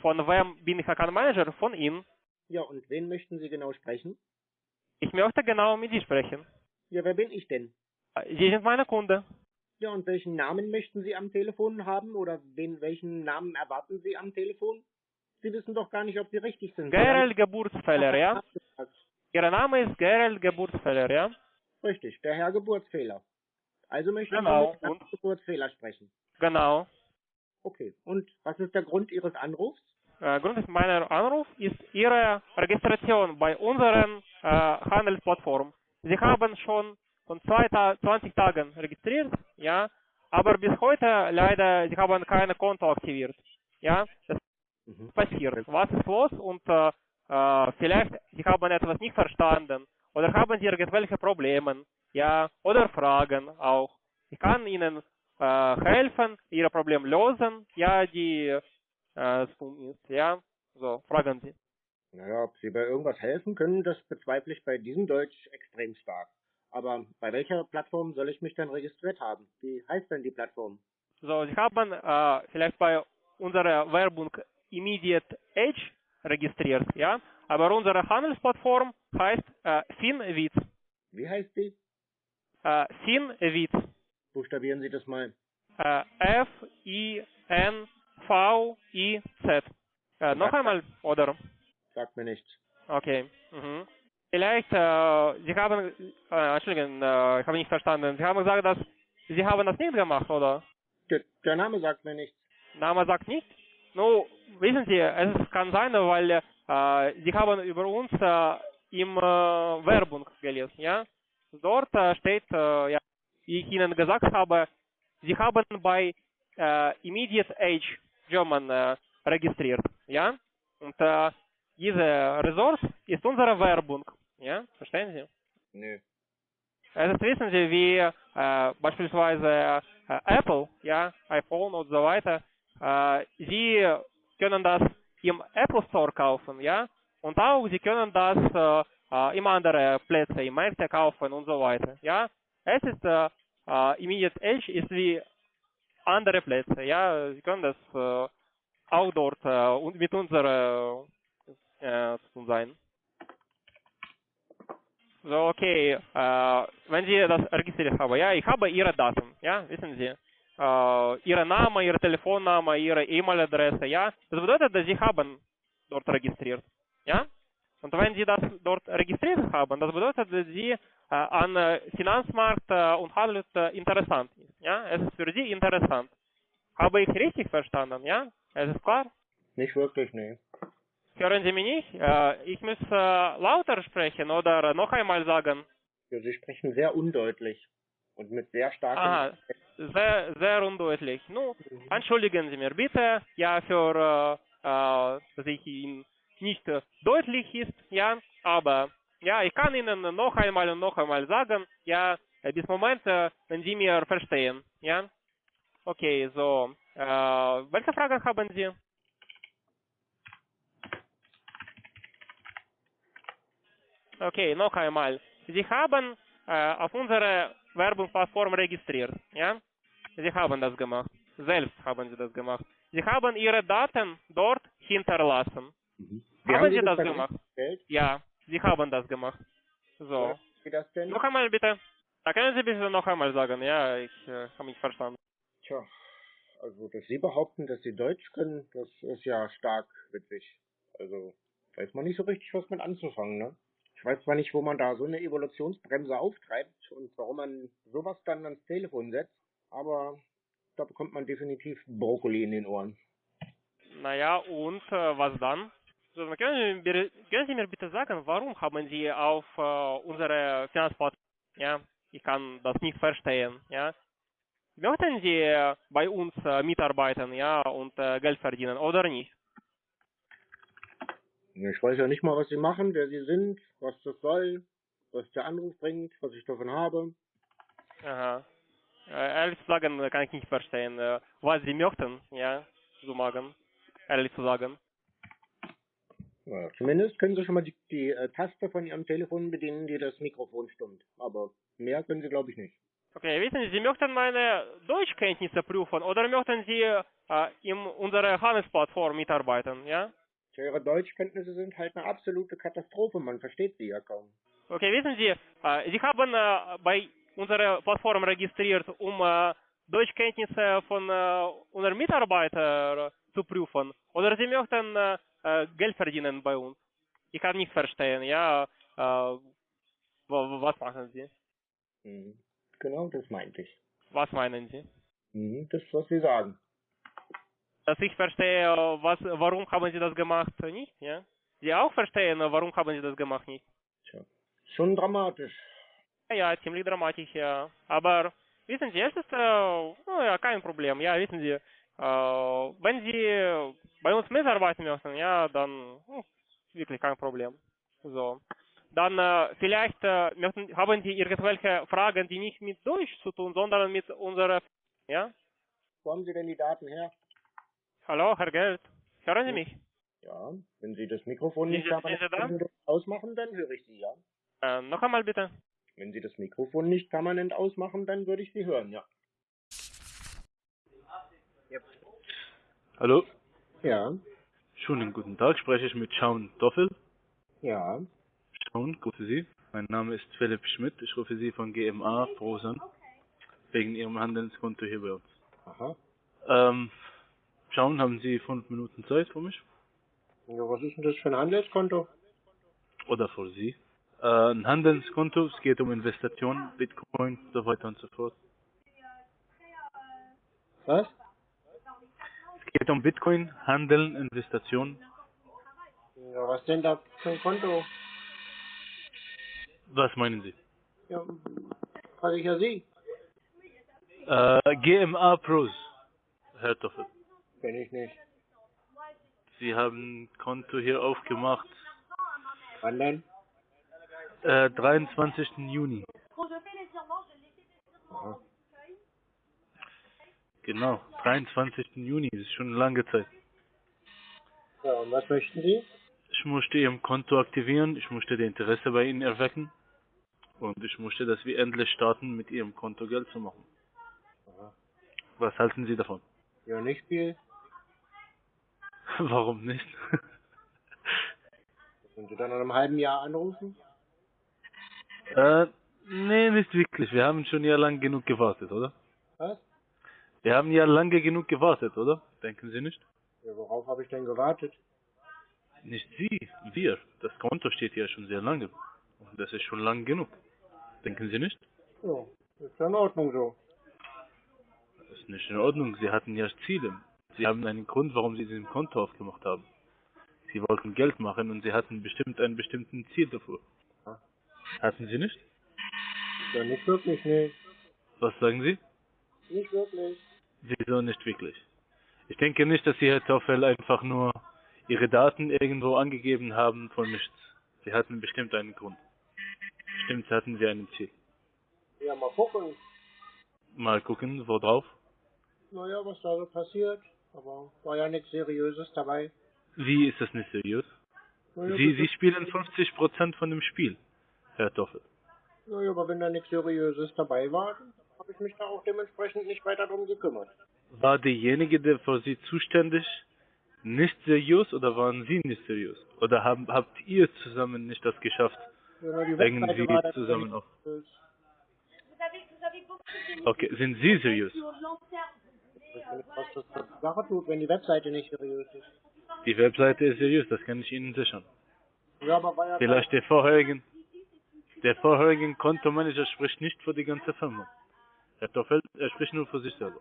von wem bin ich Account Manager? Von Ihnen. Ja, und wen möchten Sie genau sprechen? Ich möchte genau mit Sie sprechen. Ja, wer bin ich denn? Sie sind meine Kunde. Ja, und welchen Namen möchten Sie am Telefon haben oder wen, welchen Namen erwarten Sie am Telefon? Sie wissen doch gar nicht, ob Sie richtig sind. Gerald Geburtsfehler, ja? Ihr Name ist Gerald Geburtsfehler, ja? Richtig, der Herr Geburtsfehler. Also möchten Genau, Sie mit Herrn? Geburtsfehler sprechen. Genau. Okay, und was ist der Grund Ihres Anrufs? Äh, Grund meiner Anruf ist Ihre Registration bei unseren äh, Handelsplattform. Sie haben schon von zwei Ta 20 Tagen registriert, ja, aber bis heute leider Sie haben keine Konto aktiviert. Ja, das Mhm. passiert. Was ist los? Und äh, äh, vielleicht Sie haben etwas nicht verstanden oder haben Sie irgendwelche Probleme, ja, oder Fragen auch. Ich kann Ihnen helfen, Ihre Probleme lösen, ja, die äh, tun ist, ja. So, fragen Sie. Naja, ob Sie bei irgendwas helfen können, das bezweifle ich bei diesem Deutsch extrem stark. Aber bei welcher Plattform soll ich mich denn registriert haben? Wie heißt denn die Plattform? So, Sie haben äh, vielleicht bei unserer Werbung Immediate Edge registriert, ja, aber unsere Handelsplattform heißt äh, Finwitz. Wie heißt die? Äh, Finwitz. Buchstabieren Sie das mal. Äh, F-I-N-V-I-Z. Äh, noch einmal, oder? Sagt mir nichts. Okay. Mhm. Vielleicht, äh, Sie haben, äh, Entschuldigung, äh, ich habe nicht verstanden. Sie haben gesagt, dass Sie haben das nicht gemacht, oder? Der, der Name sagt mir nichts. Name sagt nicht? Nu, wissen Sie, es kann sein, weil äh, Sie haben über uns äh, im äh, Werbung gelesen, ja? Dort äh, steht, äh, ja, ich Ihnen gesagt habe, Sie haben bei äh, Immediate Age German äh, registriert, ja? Und äh, diese Ressource ist unsere Werbung, ja? Verstehen Sie? Nö. Es ist, wissen Sie, wie äh, beispielsweise äh, Apple, ja, iPhone und so weiter, äh, Sie können das im Apple Store kaufen, ja, und auch Sie können das äh, äh, im anderen Plätze, im Märkte kaufen und so weiter, ja. Es ist, äh, äh, Immediate Edge ist wie andere Plätze, ja, Sie können das äh, auch dort äh, und mit unserer äh, zu tun sein. So, okay, äh, wenn Sie das registriert haben, ja, ich habe Ihre Daten, ja, wissen Sie, äh, Ihre Name, Ihre Telefonname, Ihre E-Mail-Adresse, ja, das bedeutet, dass Sie haben dort registriert, ja, und wenn Sie das dort registriert haben, das bedeutet, dass Sie an äh, Finanzmarkt äh, und Handel äh, interessant ist, ja, es ist für Sie interessant. Habe ich richtig verstanden, ja? Es ist klar? Nicht wirklich, nee. Hören Sie mich nicht? Äh, ich muss äh, lauter sprechen oder noch einmal sagen. Ja, Sie sprechen sehr undeutlich und mit sehr starkem... Aha, sehr, sehr undeutlich. Nun, entschuldigen Sie mir bitte, ja, für, äh, dass ich Ihnen nicht deutlich ist, ja, aber, ja, ich kann Ihnen noch einmal und noch einmal sagen, ja, bis Moment, äh, wenn Sie mir verstehen, ja. Okay, so, äh, welche Fragen haben Sie? Okay, noch einmal. Sie haben äh, auf unserer Werbungsplattform registriert, ja? Sie haben das gemacht. Selbst haben Sie das gemacht. Sie haben Ihre Daten dort hinterlassen. Mhm. Haben Sie das dann gemacht? gestellt? Ja, Sie haben das gemacht. So. Wie das denn? Noch einmal bitte. Da können Sie bitte noch einmal sagen. Ja, ich äh, habe mich verstanden. Tja, also dass Sie behaupten, dass Sie Deutsch können, das ist ja stark witzig. Also weiß man nicht so richtig, was mit anzufangen, ne? Ich weiß zwar nicht, wo man da so eine Evolutionsbremse auftreibt und warum man sowas dann ans Telefon setzt, aber da bekommt man definitiv Brokkoli in den Ohren. Naja, und äh, was dann? So, können, Sie, mir- können Sie mir bitte sagen, warum haben Sie auf äh, unsere Finanzplattform, ja, ich kann das nicht verstehen, ja, möchten Sie bei uns äh, mitarbeiten, ja, und äh, Geld verdienen oder nicht? Ich weiß ja nicht mal, was Sie machen, wer Sie sind, was das soll, was der Anruf bringt, was ich davon habe. Aha. Äh, ehrlich zu sagen, kann ich nicht verstehen, äh, was Sie möchten, ja, zu machen, ehrlich zu sagen. Zumindest können Sie schon mal die, die äh, Taste von Ihrem Telefon bedienen, die das Mikrofon stimmt. Aber mehr können Sie, glaube ich, nicht. Okay, wissen Sie, Sie möchten meine Deutschkenntnisse prüfen oder möchten Sie äh, in unserer Handelsplattform mitarbeiten, ja? Tja, Ihre Deutschkenntnisse sind halt eine absolute Katastrophe, man versteht sie ja kaum. Okay, wissen Sie, äh, Sie haben äh, bei unserer Plattform registriert, um äh, Deutschkenntnisse von äh, unseren Mitarbeitern zu prüfen. Oder Sie möchten äh, äh, Geld verdienen bei uns. Ich kann nicht verstehen, ja, äh, wa- wa- was machen Sie? Genau, das meinte ich. Was meinen Sie? Das, was Sie sagen. Dass ich verstehe, was, warum haben Sie das gemacht, nicht, ja? Sie auch verstehen, warum haben Sie das gemacht, nicht? Tja, schon dramatisch. Ja, ziemlich dramatisch, ja. Aber wissen Sie, es ist äh, ja, kein Problem. Ja, wissen Sie, wenn Sie bei uns mitarbeiten möchten, ja, dann hm, wirklich kein Problem. So. dann äh, vielleicht äh, möchten, haben Sie irgendwelche Fragen, die nicht mit Deutsch zu tun, sondern mit unserer, ja? Wo haben Sie denn die Daten her? Hallo, Herr Geld, hören Sie mich? Ja, wenn Sie das Mikrofon nicht Sie- Sie da? permanent ausmachen, dann höre ich Sie, ja. Äh, noch einmal bitte. Wenn Sie das Mikrofon nicht permanent ausmachen, dann würde ich Sie hören, ja. Hallo, Ja, schönen guten Tag. Spreche ich mit Schaun Doffel? ja. Schaun, grüße Sie. Mein Name ist Philipp Schmidt. Ich rufe Sie von GMA Pros an, wegen Ihrem Handelskonto hier bei uns. Aha. Ähm, Schaun, haben Sie fünf Minuten Zeit für mich? Ja, was ist denn das für ein Handelskonto? Oder für Sie? Äh, ein Handelskonto, es geht um Investitionen, Bitcoin, so weiter und so fort. Was? Geht um Bitcoin, Handeln, Investitionen. Ja, was denn da für ein Konto? Was meinen Sie? Ja, frage ich ja Sie. Äh, GMA Pros, Herr Doffel. Kenn ich nicht. Sie haben ein Konto hier aufgemacht, Wann denn? äh, 23. Juni. Aha. Genau, 23. Juni, das ist schon eine lange Zeit. Ja, und was möchten Sie? Ich musste Ihr Konto aktivieren, ich musste das Interesse bei Ihnen erwecken und ich musste, dass wir endlich starten, mit Ihrem Konto Geld zu machen. Aha. Was halten Sie davon? Ja, nicht viel. Warum nicht? Wenn Sie dann in einem halben Jahr anrufen? äh, nee, nicht wirklich. Wir haben schon ja lang genug gewartet, oder? Was? Wir haben ja lange genug gewartet, oder? Denken Sie nicht? Ja, worauf habe ich denn gewartet? Nicht Sie, wir. Das Konto steht ja schon sehr lange. Und das ist schon lang genug. Denken Sie nicht? Ja, ist ja in Ordnung so. Das ist nicht in Ordnung. Sie hatten ja Ziele. Sie haben einen Grund, warum Sie diesen Konto aufgemacht haben. Sie wollten Geld machen und Sie hatten bestimmt ein bestimmten Ziel dafür. Ja. Hatten Sie nicht? Ja, nicht wirklich, nee. Was sagen Sie? Nicht wirklich. Wieso nicht wirklich? Ich denke nicht, dass Sie, Herr Toffel, einfach nur Ihre Daten irgendwo angegeben haben von nichts. Sie hatten bestimmt einen Grund. Bestimmt hatten Sie ein Ziel. Ja, mal gucken. Mal gucken, wo drauf. Naja, was da so passiert. Aber war ja nichts Seriöses dabei. Wie ist das nicht seriös? Naja, Sie, Sie spielen 50% von dem Spiel, Herr Toffel. naja, aber wenn da nichts Seriöses dabei war, habe ich mich da auch dementsprechend nicht weiter drum gekümmert. War derjenige, der für Sie zuständig, nicht seriös oder waren Sie nicht seriös? Oder haben, habt ihr zusammen nicht das geschafft, Ja, irgendwie dann zusammen auf? Okay, sind Sie seriös? Was das Sache tut, wenn die Webseite nicht seriös ist. Die Webseite ist seriös, das kann ich Ihnen sichern. Ja, aber Vielleicht der vorherigen, der vorherigen Kontomanager spricht nicht für die ganze Firma. Herr Toffel, er spricht nur für sich selber.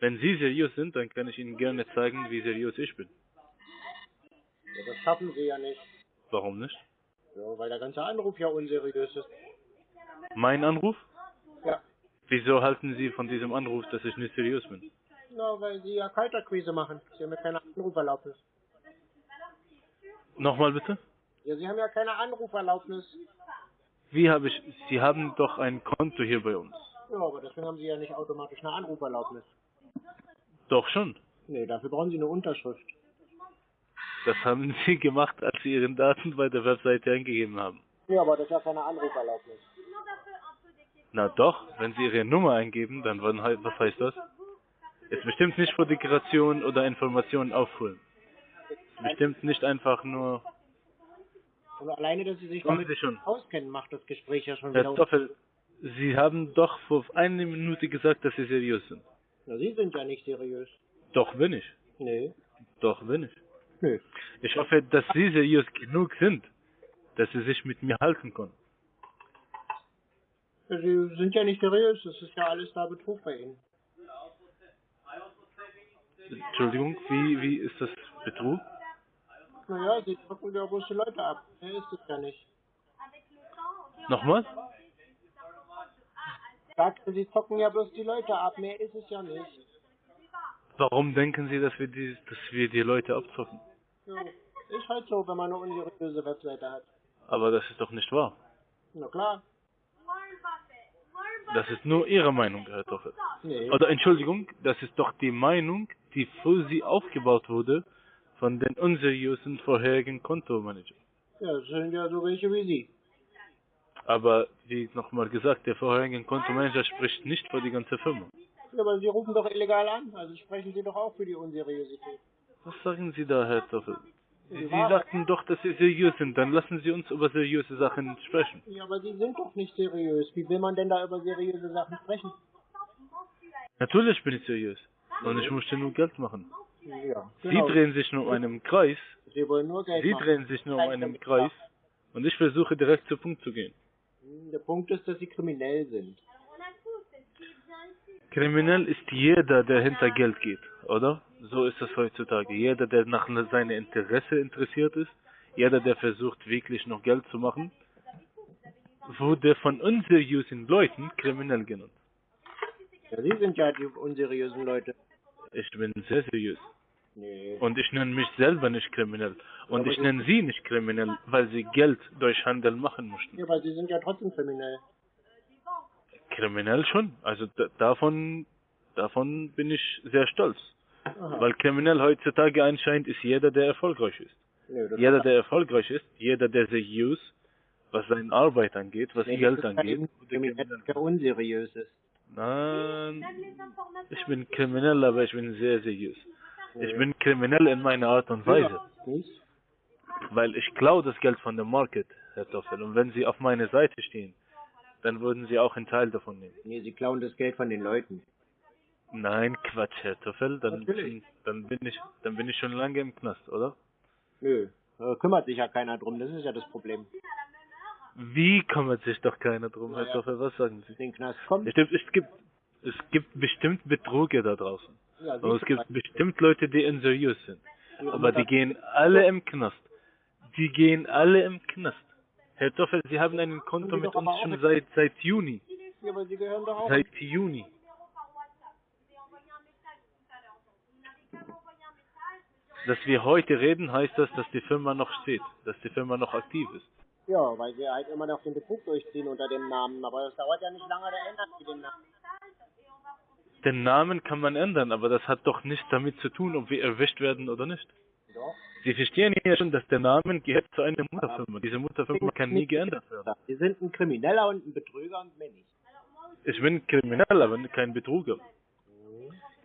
Wenn Sie seriös sind, dann kann ich Ihnen gerne zeigen, wie seriös ich bin. ja, das schaffen sie ja nicht. Warum nicht? Ja, weil der ganze Anruf ja unseriös ist. Mein Anruf? Ja. Wieso halten Sie von diesem Anruf, dass ich nicht seriös bin? Na, weil sie ja Kalterquise machen. Sie haben ja keine Anruferlaubnis. Nochmal bitte? Ja, sie haben ja keine Anruferlaubnis. Wie habe ich, Sie haben doch ein Konto hier bei uns. Ja, aber deswegen haben sie ja nicht automatisch eine Anruferlaubnis. Doch schon. Nee, dafür brauchen sie eine Unterschrift. Das haben Sie gemacht, als Sie Ihren Daten bei der Webseite eingegeben haben. Ja, aber das ist ja keine Anruferlaubnis. Na doch, wenn Sie Ihre Nummer eingeben, dann wann, was heißt das? Ist bestimmt nicht für Dekoration oder Informationen auffüllen. Ist bestimmt nicht einfach nur, Und alleine, dass sie sich damit Sie schon. auskennen, macht das Gespräch ja schon Herr wieder. Stoffel, Sie haben doch vor einer Minute gesagt, dass Sie seriös sind. Na, sie sind ja nicht seriös. Doch bin ich. Nee. Doch bin ich. Nö. Ich hoffe, dass Sie seriös genug sind, dass Sie sich mit mir halten können. Sie sind ja nicht seriös. Das ist ja alles da Betrug bei ihnen. Entschuldigung, wie, wie ist das Betrug? Naja, sie drücken ja bloß die Leute ab. Mehr ist es ja nicht. Nochmal? Sagte, sie zocken ja bloß die Leute ab. Mehr ist es ja nicht. Warum denken Sie, dass wir die, dass wir die Leute abzocken? Ja, ist halt so, wenn man eine unseriöse Webseite hat. Aber das ist doch nicht wahr. Na klar. Das ist nur Ihre Meinung, Herr Toffel. Nee. Oder Entschuldigung, das ist doch die Meinung, die für Sie aufgebaut wurde von den unseriösen vorherigen Kontomanager. Ja, das sind ja so welche wie Sie. Aber wie nochmal gesagt, der vorherige Kontomanager spricht nicht für die ganze Firma. Ja, aber Sie rufen doch illegal an, also sprechen Sie doch auch für die Unseriosität. Was sagen Sie da, Herr Toffel? Sie, Sie sagten doch, dass Sie seriös sind. Dann lassen Sie uns über seriöse Sachen sprechen. Ja, aber Sie sind doch nicht seriös. Wie will man denn da über seriöse Sachen sprechen? Natürlich bin ich seriös. Und ich möchte nur Geld machen. Ja, Sie genau. drehen sich nur um einen Kreis. Sie wollen nur Geld Sie drehen sich nur um einen Kreis. Und ich versuche direkt zu Punkt zu gehen. Der Punkt ist, dass Sie kriminell sind. Kriminell ist jeder, der hinter Geld geht, oder? So ist es heutzutage. Jeder, der nach seinem Interesse interessiert ist, jeder, der versucht, wirklich noch Geld zu machen, wurde von unseriösen Leuten kriminell genannt. Ja, Sie sind ja die unseriösen Leute. Ich bin sehr seriös. Nee. Und ich nenne mich selber nicht kriminell. Und Aber ich nenne sie nicht kriminell, weil sie Geld durch Handel machen möchten. Ja, aber Sie sind ja trotzdem kriminell. Kriminell schon. Also da, davon, davon bin ich sehr stolz. Aha. Weil kriminell heutzutage anscheinend ist jeder, der erfolgreich ist. Das Jeder, der erfolgreich ist, jeder, der seriös, was seine Arbeit angeht, was Nee, Geld angeht. kriminell. der unseriös ist. Nein, ich bin kriminell, aber ich bin sehr seriös. Ich bin kriminell in meiner Art und Weise. Weil ich klaue das Geld von dem Market, Herr Toffel. Und wenn Sie auf meiner Seite stehen, dann würden Sie auch einen Teil davon nehmen. Nee, Sie klauen das Geld von den Leuten. Nein, Quatsch, Herr Toffel. Dann, dann bin ich, dann bin ich schon lange im Knast, oder? Nö, da kümmert sich ja keiner drum, das ist ja das Problem. Wie kümmert sich doch keiner drum, Herr Naja. Toffel? Was sagen Sie? Den Knast kommt. Es gibt, es gibt, es gibt bestimmt Betruger da draußen. Ja, Und es gibt bestimmt Leute, die unseriös sind. Aber die gehen alle im Knast. Die gehen alle im Knast. Herr Toffel, Sie haben ein Konto mit aber uns schon seit, seit Juni. Ja, aber Sie gehören doch auch. Seit Juni. Dass wir heute reden, heißt das, dass die Firma noch steht, dass die Firma noch aktiv ist. Ja, weil Sie halt immer noch den Betrug durchziehen unter dem Namen. Aber das dauert ja nicht lange, da ändern Sie den Namen. Den Namen kann man ändern, aber das hat doch nichts damit zu tun, ob wir erwischt werden oder nicht. Doch. Sie verstehen ja schon, dass der Name gehört zu einer Mutterfirma. Diese Mutterfirma kann nie geändert werden. Sie sind ein Krimineller und ein Betrüger und mehr nicht. Ich bin kriminell, aber kein Betruger.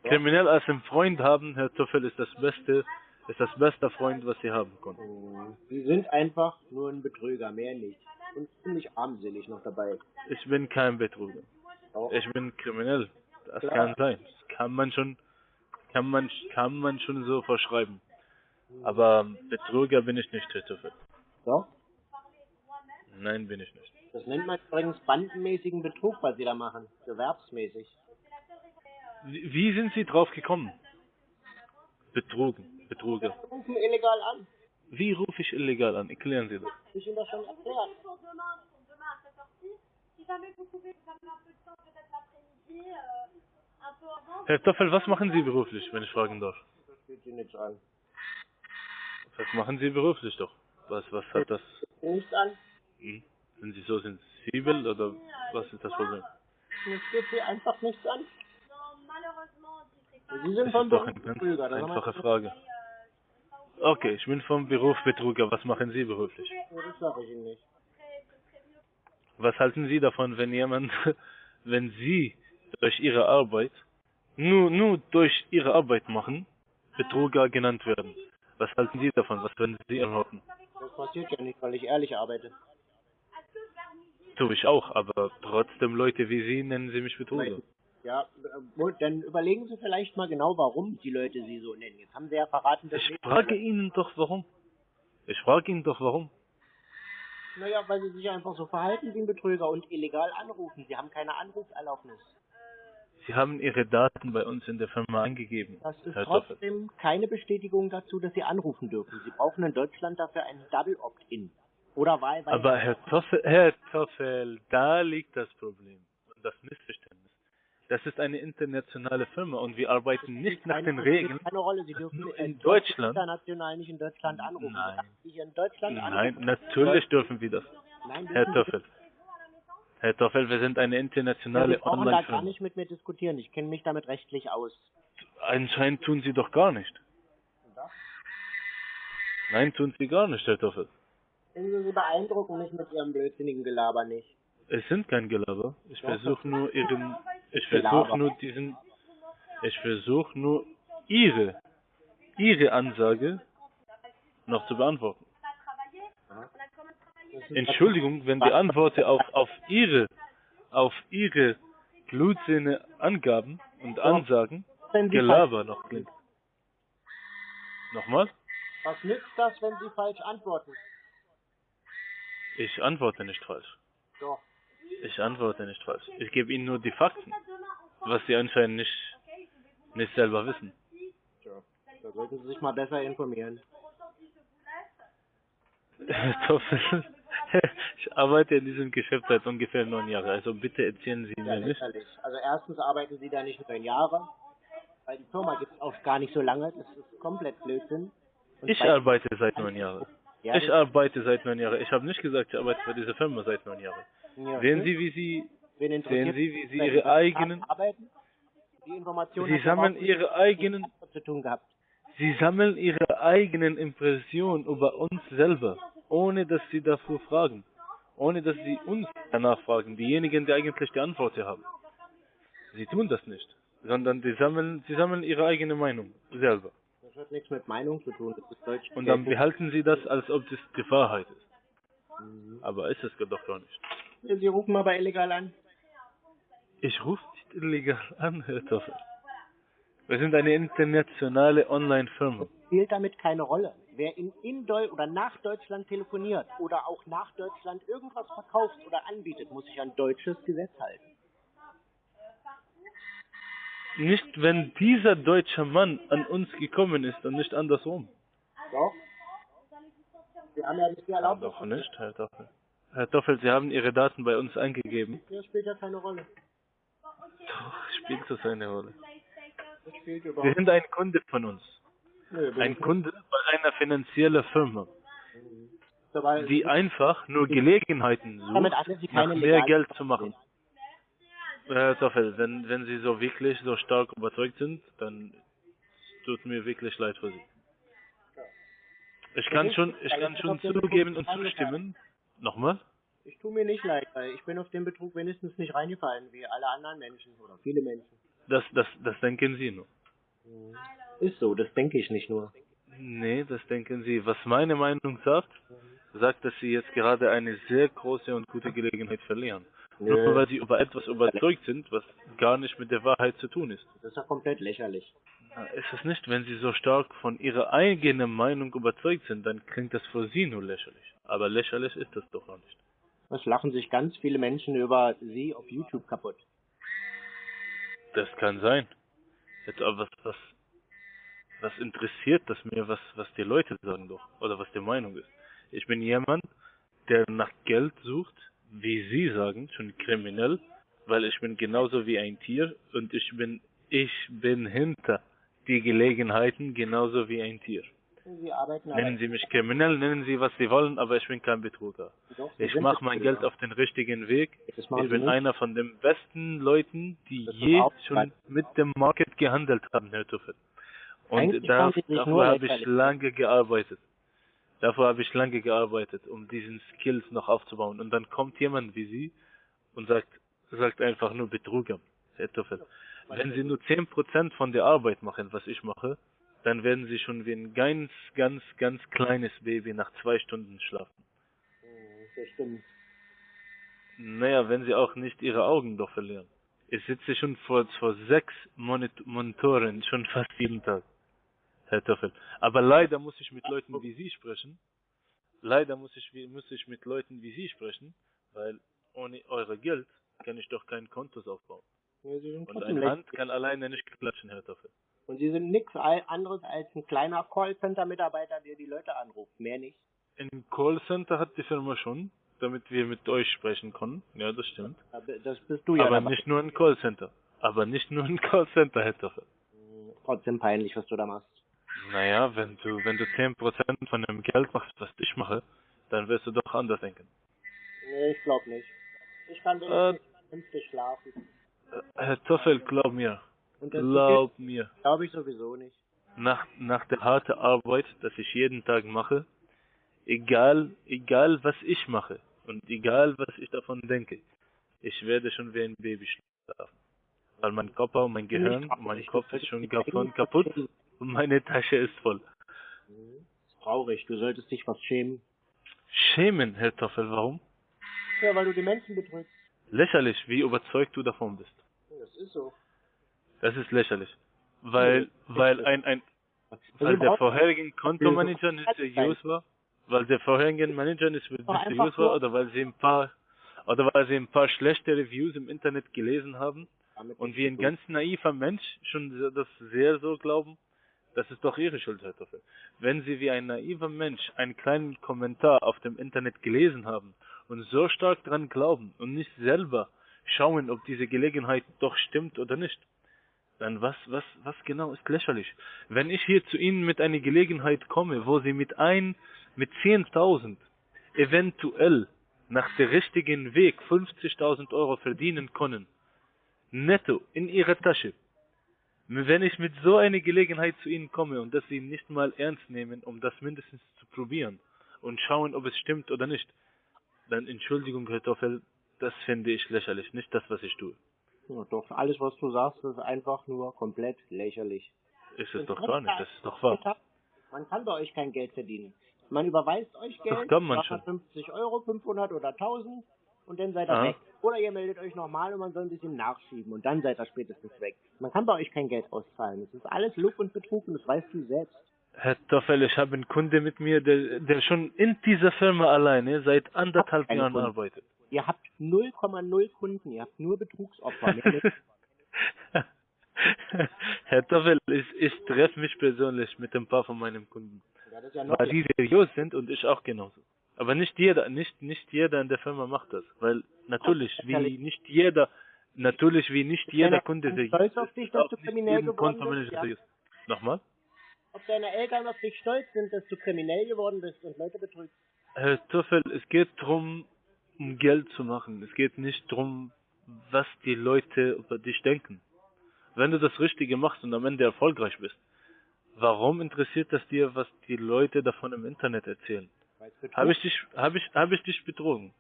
Kriminell als einen Freund haben, Herr Tuffel, ist das Beste, ist das beste Freund, was Sie haben können. Sie sind einfach nur ein Betrüger, mehr nicht. Und ziemlich armselig noch dabei. Ich bin kein Betruger. Doch. Ich bin kriminell. Das Klar. kann sein. Das kann man schon, kann man, kann man schon so verschreiben. Aber Betrüger bin ich nicht, Tuffel. Doch. Nein, bin ich nicht. Das nennt man übrigens bandenmäßigen Betrug, was Sie da machen. Gewerbsmäßig. Wie sind Sie drauf gekommen? Betrogen, Betruger. Sie rufen illegal an. Wie rufe ich illegal an? Erklären Sie das. Ich Ihnen das schon erklärt. Herr Toffel, was machen Sie beruflich, wenn ich fragen darf? Das geht Sie nichts an. Was machen Sie beruflich doch? Was, was hat das? Nichts an. Hm? Sind Sie so sensibel oder was ist das Problem? Das geht Sie einfach nichts an. Sie sind Das vom ist doch Beruf eine ganz Betrüger. das einfache Frage. Okay, ich bin vom Beruf Betruger. Was machen Sie beruflich? Das sage ich Ihnen nicht. Was halten Sie davon, wenn jemand, wenn Sie durch Ihre Arbeit, nur, nur durch Ihre Arbeit machen, Betruger genannt werden? Was halten Sie davon? Was würden Sie erwarten? Das passiert ja nicht, weil ich ehrlich arbeite. Tue ich auch, aber trotzdem Leute wie Sie nennen Sie mich Betruger. Ja, dann überlegen Sie vielleicht mal genau, warum die Leute Sie so nennen. Jetzt haben Sie ja verraten, dass Ich frage Ihnen doch warum. Ich frage Ihnen doch warum. Naja, weil Sie sich einfach so verhalten wie ein Betrüger und illegal anrufen. Sie haben keine Anrufserlaubnis. Sie haben Ihre Daten bei uns in der Firma angegeben, Das ist Herr trotzdem keine Bestätigung dazu, dass Sie anrufen dürfen. Sie brauchen in Deutschland dafür einen Double Opt-in. Oder wahlweise. Aber Herr Toffel, Herr Toffel, da liegt das Problem und das Missverständnis. Das ist eine internationale Firma und wir arbeiten nicht nach den Regeln. Keine Rolle, Sie dürfen äh, in dürfen Deutschland. international nicht in Deutschland anrufen. Nein. In Deutschland Nein, anrufen. natürlich dürfen wir das. Nein, Herr Toffel. Herr Toffel, wir sind eine Ja, internationale Sie brauchen da gar nicht mit mir diskutieren. Ich kenne mich damit rechtlich aus. Anscheinend tun Sie doch gar nicht. Nein, tun Sie gar nicht, Herr Toffel. Sie Sie beeindrucken mich mit Ihrem blödsinnigen Gelaber nicht. Es sind kein Gelaber. Ich versuche nur Ihren, ich versuche nur diesen, ich versuche nur Ihre, Ihre Ansage noch zu beantworten. Entschuldigung, wenn die Antwort auf, auf Ihre, auf Ihre Blutsinne Angaben und Ansagen Gelaber noch klingt. Nochmal? was nützt das, wenn Sie falsch antworten? Ich antworte nicht falsch. Doch. Ich antworte nicht falsch. Ich gebe Ihnen nur die Fakten, was Sie anscheinend nicht, nicht selber wissen. Da sollten Sie sich mal besser informieren. Toffel, ich arbeite in diesem Geschäft seit ungefähr neun Jahren, also bitte erzählen Sie Ja, mir nicht. Also erstens arbeiten Sie da nicht neun Jahre, weil die Firma gibt es auch gar nicht so lange. Das ist komplett Blödsinn. Und Ich arbeite seit neun Jahren. Ja, Ich arbeite seit neun Jahren. Ich habe nicht gesagt, ich arbeite für diese Firma seit neun Jahren. ja, Sehen? Sie, wie Sie, sehen Sie, wie Sie Ihre eigenen, arbeiten? Die Information Sie sammeln Ihre eigenen, zu tun gehabt. Sie sammeln Ihre eigenen Impressionen über uns selber, ohne dass Sie dafür fragen. Ohne dass Sie uns danach fragen, diejenigen, die eigentlich die Antwort hier haben. Sie tun das nicht, sondern die sammeln, Sie sammeln Ihre eigene Meinung selber. Das hat nichts mit Meinung zu tun. Das ist Deutsch. Und dann behalten Sie das, als ob das die Wahrheit ist. Mhm. Aber ist es doch gar nicht. Sie rufen aber illegal an. Ich rufe nicht illegal an, Herr Toffel. Wir sind eine internationale Online-Firma. Spielt damit keine Rolle. Wer in, in Deu oder nach Deutschland telefoniert oder auch nach Deutschland irgendwas verkauft oder anbietet, muss sich an deutsches Gesetz halten. Nicht, wenn dieser deutsche Mann an uns gekommen ist und nicht andersrum. Doch. Sie haben ja nicht die Ja, Erlaubnis. doch nicht, Herr Toffel. Herr Toffel, Sie haben Ihre Daten bei uns eingegeben. Das spielt ja keine Rolle. Doch, spielt das eine Rolle. Sie sind ein Kunde von uns. Ein Kunde bei einer finanziellen Firma, die einfach nur Gelegenheiten sucht, nach mehr Geld zu machen. Herr Toffel, wenn, wenn Sie so wirklich so stark überzeugt sind, dann tut mir wirklich leid für Sie. Ich kann schon, ich kann schon zugeben und zustimmen. Nochmal? Ich tue mir nicht leid, weil ich bin auf den Betrug wenigstens nicht reingefallen, wie alle anderen Menschen oder viele Menschen. Das, das, das denken Sie nur. Ist so, das denke ich nicht nur. Nee, das denken Sie. Was meine Meinung sagt, sagt, dass Sie jetzt gerade eine sehr große und gute Gelegenheit verlieren. Nur weil Sie über etwas überzeugt sind, was gar nicht mit der Wahrheit zu tun ist. Das ist ja komplett lächerlich. Na, Ist es nicht, wenn Sie so stark von Ihrer eigenen Meinung überzeugt sind, dann klingt das für Sie nur lächerlich. Aber lächerlich ist das doch noch nicht. Das lachen sich ganz viele Menschen über Sie auf YouTube kaputt. Das kann sein. Jetzt aber was, was, was interessiert das mir, was, was die Leute sagen doch, oder was die Meinung ist. Ich bin jemand, der nach Geld sucht, wie Sie sagen, schon kriminell, weil ich bin genauso wie ein Tier und ich bin, ich bin hinter die Gelegenheiten genauso wie ein Tier. Sie Nennen Sie mich kriminell, nennen Sie was Sie wollen, aber ich bin kein Betrüger. doch, Ich mache mein. Geld auf den richtigen Weg. Ich bin nicht. einer von den besten Leuten, die Das je schon mit dem Market gehandelt haben, Herr Tuffel. Und da, dafür habe ich lange gearbeitet. Dafür habe ich lange gearbeitet, um diesen Skills noch aufzubauen. Und dann kommt jemand wie Sie und sagt, sagt einfach nur Betrüger, Herr Tuffel. Wenn Sie nur 10% von der Arbeit machen, was ich mache, dann werden Sie schon wie ein ganz, ganz, ganz kleines Baby nach zwei Stunden schlafen. Das stimmt. Naja, wenn sie auch nicht ihre Augen doch verlieren. Ich sitze schon vor, vor sechs Monit Monitoren, schon fast jeden Tag, Herr Toffel. Aber leider muss ich mit Leuten wie Sie sprechen. Leider muss ich, muss ich mit Leuten wie Sie sprechen, weil ohne eure Geld kann ich doch kein Kontos aufbauen. Ja, Und Hand lächerlich. kann alleine nicht klatschen, Herr Toffel. Und Sie sind nichts anderes als ein kleiner Callcenter-Mitarbeiter, der die Leute anruft. Mehr nicht. Ein Callcenter hat die Firma schon, damit wir mit euch sprechen können. Ja, das stimmt. Aber Das bist du ja Aber dabei. nicht nur ein Callcenter. Aber nicht nur ein Callcenter, Herr Toffel. Trotzdem peinlich, was du da machst. Naja, wenn du, wenn du 10% von dem Geld machst, was ich mache, dann wirst du doch anders denken. Nee, ich glaube nicht. Ich kann Äh, wenigstens vernünftig schlafen. Äh, Herr Toffel, glaub mir. Glaub mir. glaube ich sowieso nicht. Nach, nach der harten Arbeit, das ich jeden Tag mache, egal, egal was ich mache und egal was ich davon denke, ich werde schon wie ein Baby schlafen. Weil mein Körper und mein Gehirn, mein Kopf ist schon davon kaputt meine Tasche ist voll. Ist traurig, du solltest dich was schämen. Schämen, Herr Toffel, warum? Ja, weil du die Menschen betrügst. Lächerlich, wie überzeugt du davon bist. Das ist so. Das ist lächerlich. Weil, weil ein, ein, weil der vorherige Kontomanager nicht seriös war, weil der vorherige Manager nicht, seriös war oder weil sie ein paar, oder weil sie ein paar schlechte Reviews im Internet gelesen haben und wie ein ganz naiver Mensch schon das sehr so glauben, das ist doch ihre Schuld, Herr Toffel. Wenn sie wie ein naiver Mensch einen kleinen Kommentar auf dem Internet gelesen haben und so stark dran glauben und nicht selber schauen, ob diese Gelegenheit doch stimmt oder nicht, dann was, was, was genau ist lächerlich? Wenn ich hier zu Ihnen mit einer Gelegenheit komme, wo Sie mit ein, mit 10.000 eventuell nach der richtigen Weg 50.000 Euro verdienen können, netto in Ihrer Tasche, wenn ich mit so einer Gelegenheit zu Ihnen komme und das Sie nicht mal ernst nehmen, um das mindestens zu probieren und schauen, ob es stimmt oder nicht, dann Entschuldigung, Herr Toffel, das finde ich lächerlich, nicht das, was ich tue. Ja, doch, alles, was du sagst, ist einfach nur komplett lächerlich. Ist es doch gar nicht, das ist doch wahr. Man kann bei euch kein Geld verdienen. Man überweist euch Geld, kann man sagt schon. 50 Euro, 500 oder 1000 und dann seid ihr Aha. weg. Oder ihr meldet euch nochmal und man soll ein bisschen nachschieben und dann seid ihr spätestens weg. Man kann bei euch kein Geld auszahlen. Das ist alles Lug und Betrug und das weißt du selbst. Herr Toffel, ich habe einen Kunde mit mir, der, der schon in dieser Firma alleine seit anderthalb Jahren Kunden. arbeitet. Ihr habt 0,0 Kunden, ihr habt nur Betrugsopfer. Herr Toffel, ich, ich treffe mich persönlich mit ein paar von meinen Kunden, ja noch weil die seriös sind und ich auch genauso. Aber nicht jeder, nicht, nicht jeder in der Firma macht das, weil natürlich, wie nicht jeder, natürlich wie nicht jeder Kunde seriös stolz auf dich, dass du kriminell geworden bist, ja? Nochmal? Ob deine Eltern auf dich stolz sind, dass du kriminell geworden bist und Leute betrügst. Herr Toffel, es geht darum, um Geld zu machen. Es geht nicht darum, was die Leute über dich denken. Wenn du das Richtige machst und am Ende erfolgreich bist, warum interessiert das dir, was die Leute davon im Internet erzählen? Es Habe ich dich, habe ich, habe ich dich betrogen?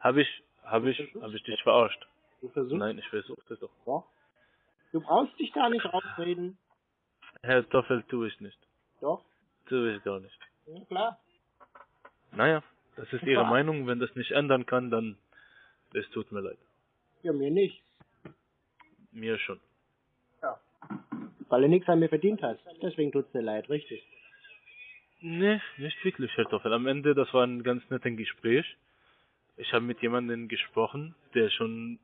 Habe ich, habe ich, habe ich dich verarscht? Du versuchst Nein, ich versuche das doch. Du brauchst dich da nicht rausreden. Herr Toffel, tue ich nicht. Doch, Tue ich gar nicht. ja, klar. Naja, das ist Ihre Ja. Meinung. Wenn das nicht ändern kann, dann, es tut mir leid. Ja, mir nicht. Mir schon. Weil du nichts an mir verdient hast. Deswegen tut's mir leid, richtig. Nee, nicht wirklich, Herr Toffel. Am Ende, das war ein ganz nettes Gespräch. Ich habe mit jemandem gesprochen, der schon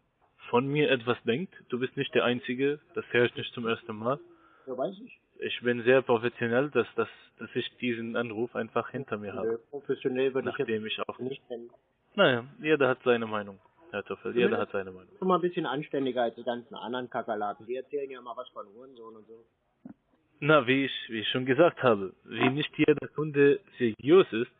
von mir etwas denkt. Du bist nicht der Einzige, das höre ich nicht zum ersten Mal. Ja, weiß ich. Ich bin sehr professionell, dass, dass, dass ich diesen Anruf einfach hinter mir habe, Professionell würde ich nachdem ich auch... jetzt nicht nennen. Naja, jeder hat seine Meinung, Herr Toffel, jeder hat seine Meinung. Schon mal ein bisschen anständiger als die ganzen anderen Kakerlaken. Die erzählen ja mal was von Hurensohn und so. Na, wie ich, wie ich schon gesagt habe, wie nicht jeder Kunde seriös ist,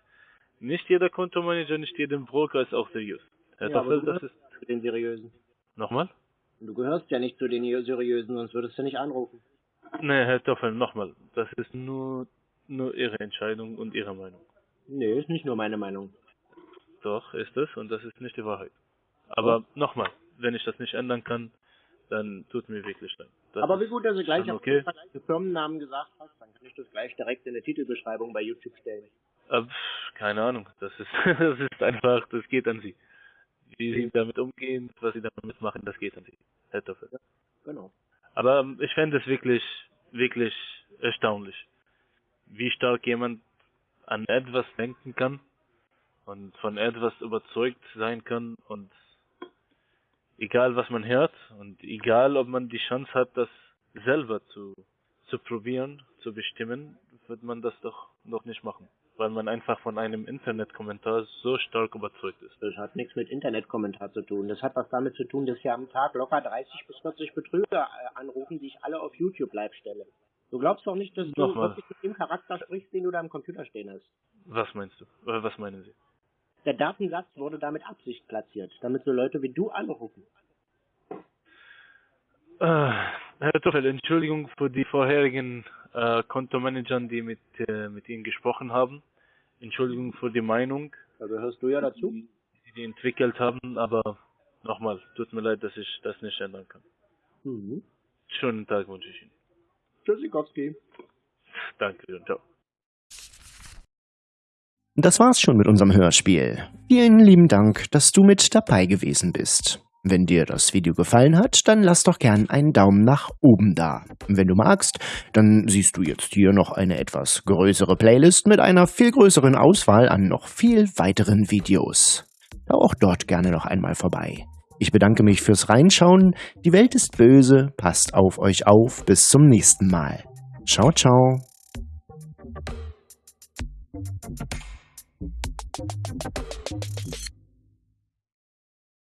nicht jeder Kontomanager, nicht jeder Broker ist auch seriös. Herr Ja, du das ist... Zu den Seriösen. Nochmal? Du gehörst ja nicht zu den Seriösen, sonst würdest du nicht anrufen. Nee, Herr Toffel, nochmal. Das ist nur, nur Ihre Entscheidung und Ihre Meinung. Nee, ist nicht nur meine Meinung. Doch, ist es und das ist nicht die Wahrheit. Aber nochmal, wenn ich das nicht ändern kann, dann tut mir wirklich leid. Das Aber wie gut, dass du gleich auf okay. den Firmennamen gesagt hast, dann kann ich das gleich direkt in der Titelbeschreibung bei YouTube stellen. Äh, keine Ahnung, das ist, das ist einfach, das geht an Sie. Wie Sie damit umgehen, was Sie damit machen, das geht an Sie, Herr Toffel. Genau. Aber ähm, ich fände es wirklich, wirklich erstaunlich, wie stark jemand an etwas denken kann und von etwas überzeugt sein kann und egal was man hört und egal ob man die Chance hat, das selber zu, zu probieren, zu bestimmen, wird man das doch noch nicht machen. weil man einfach von einem Internetkommentar so stark überzeugt ist. Das hat nichts mit Internetkommentar zu tun. Das hat was damit zu tun, dass hier am Tag locker 30 bis 40 Betrüger äh, anrufen, die ich alle auf YouTube live stelle. Du glaubst doch nicht, dass du Nochmal. wirklich mit dem Charakter sprichst, den du da am Computer stehen hast. Was meinst du? Äh, was meinen Sie? Der Datensatz wurde da mit Absicht platziert, damit so Leute wie du anrufen. Äh, Herr Toffel, Entschuldigung für die vorherigen äh, Kontomanagern, die mit, äh, mit Ihnen gesprochen haben. Entschuldigung für die Meinung, Da gehörst du ja dazu. die Sie entwickelt haben, aber nochmal, tut mir leid, dass ich das nicht ändern kann. Mhm. Schönen Tag wünsche ich Ihnen. Tschüssikowski. Danke und ciao. Das war's schon mit unserem Hörspiel. Vielen lieben Dank, dass du mit dabei gewesen bist. Wenn dir das Video gefallen hat, dann lass doch gern einen Daumen nach oben da. Wenn du magst, dann siehst du jetzt hier noch eine etwas größere Playlist mit einer viel größeren Auswahl an noch viel weiteren Videos. Da auch dort gerne noch einmal vorbei. Ich bedanke mich fürs Reinschauen. Die Welt ist böse. Passt auf euch auf. Bis zum nächsten Mal. Ciao, ciao.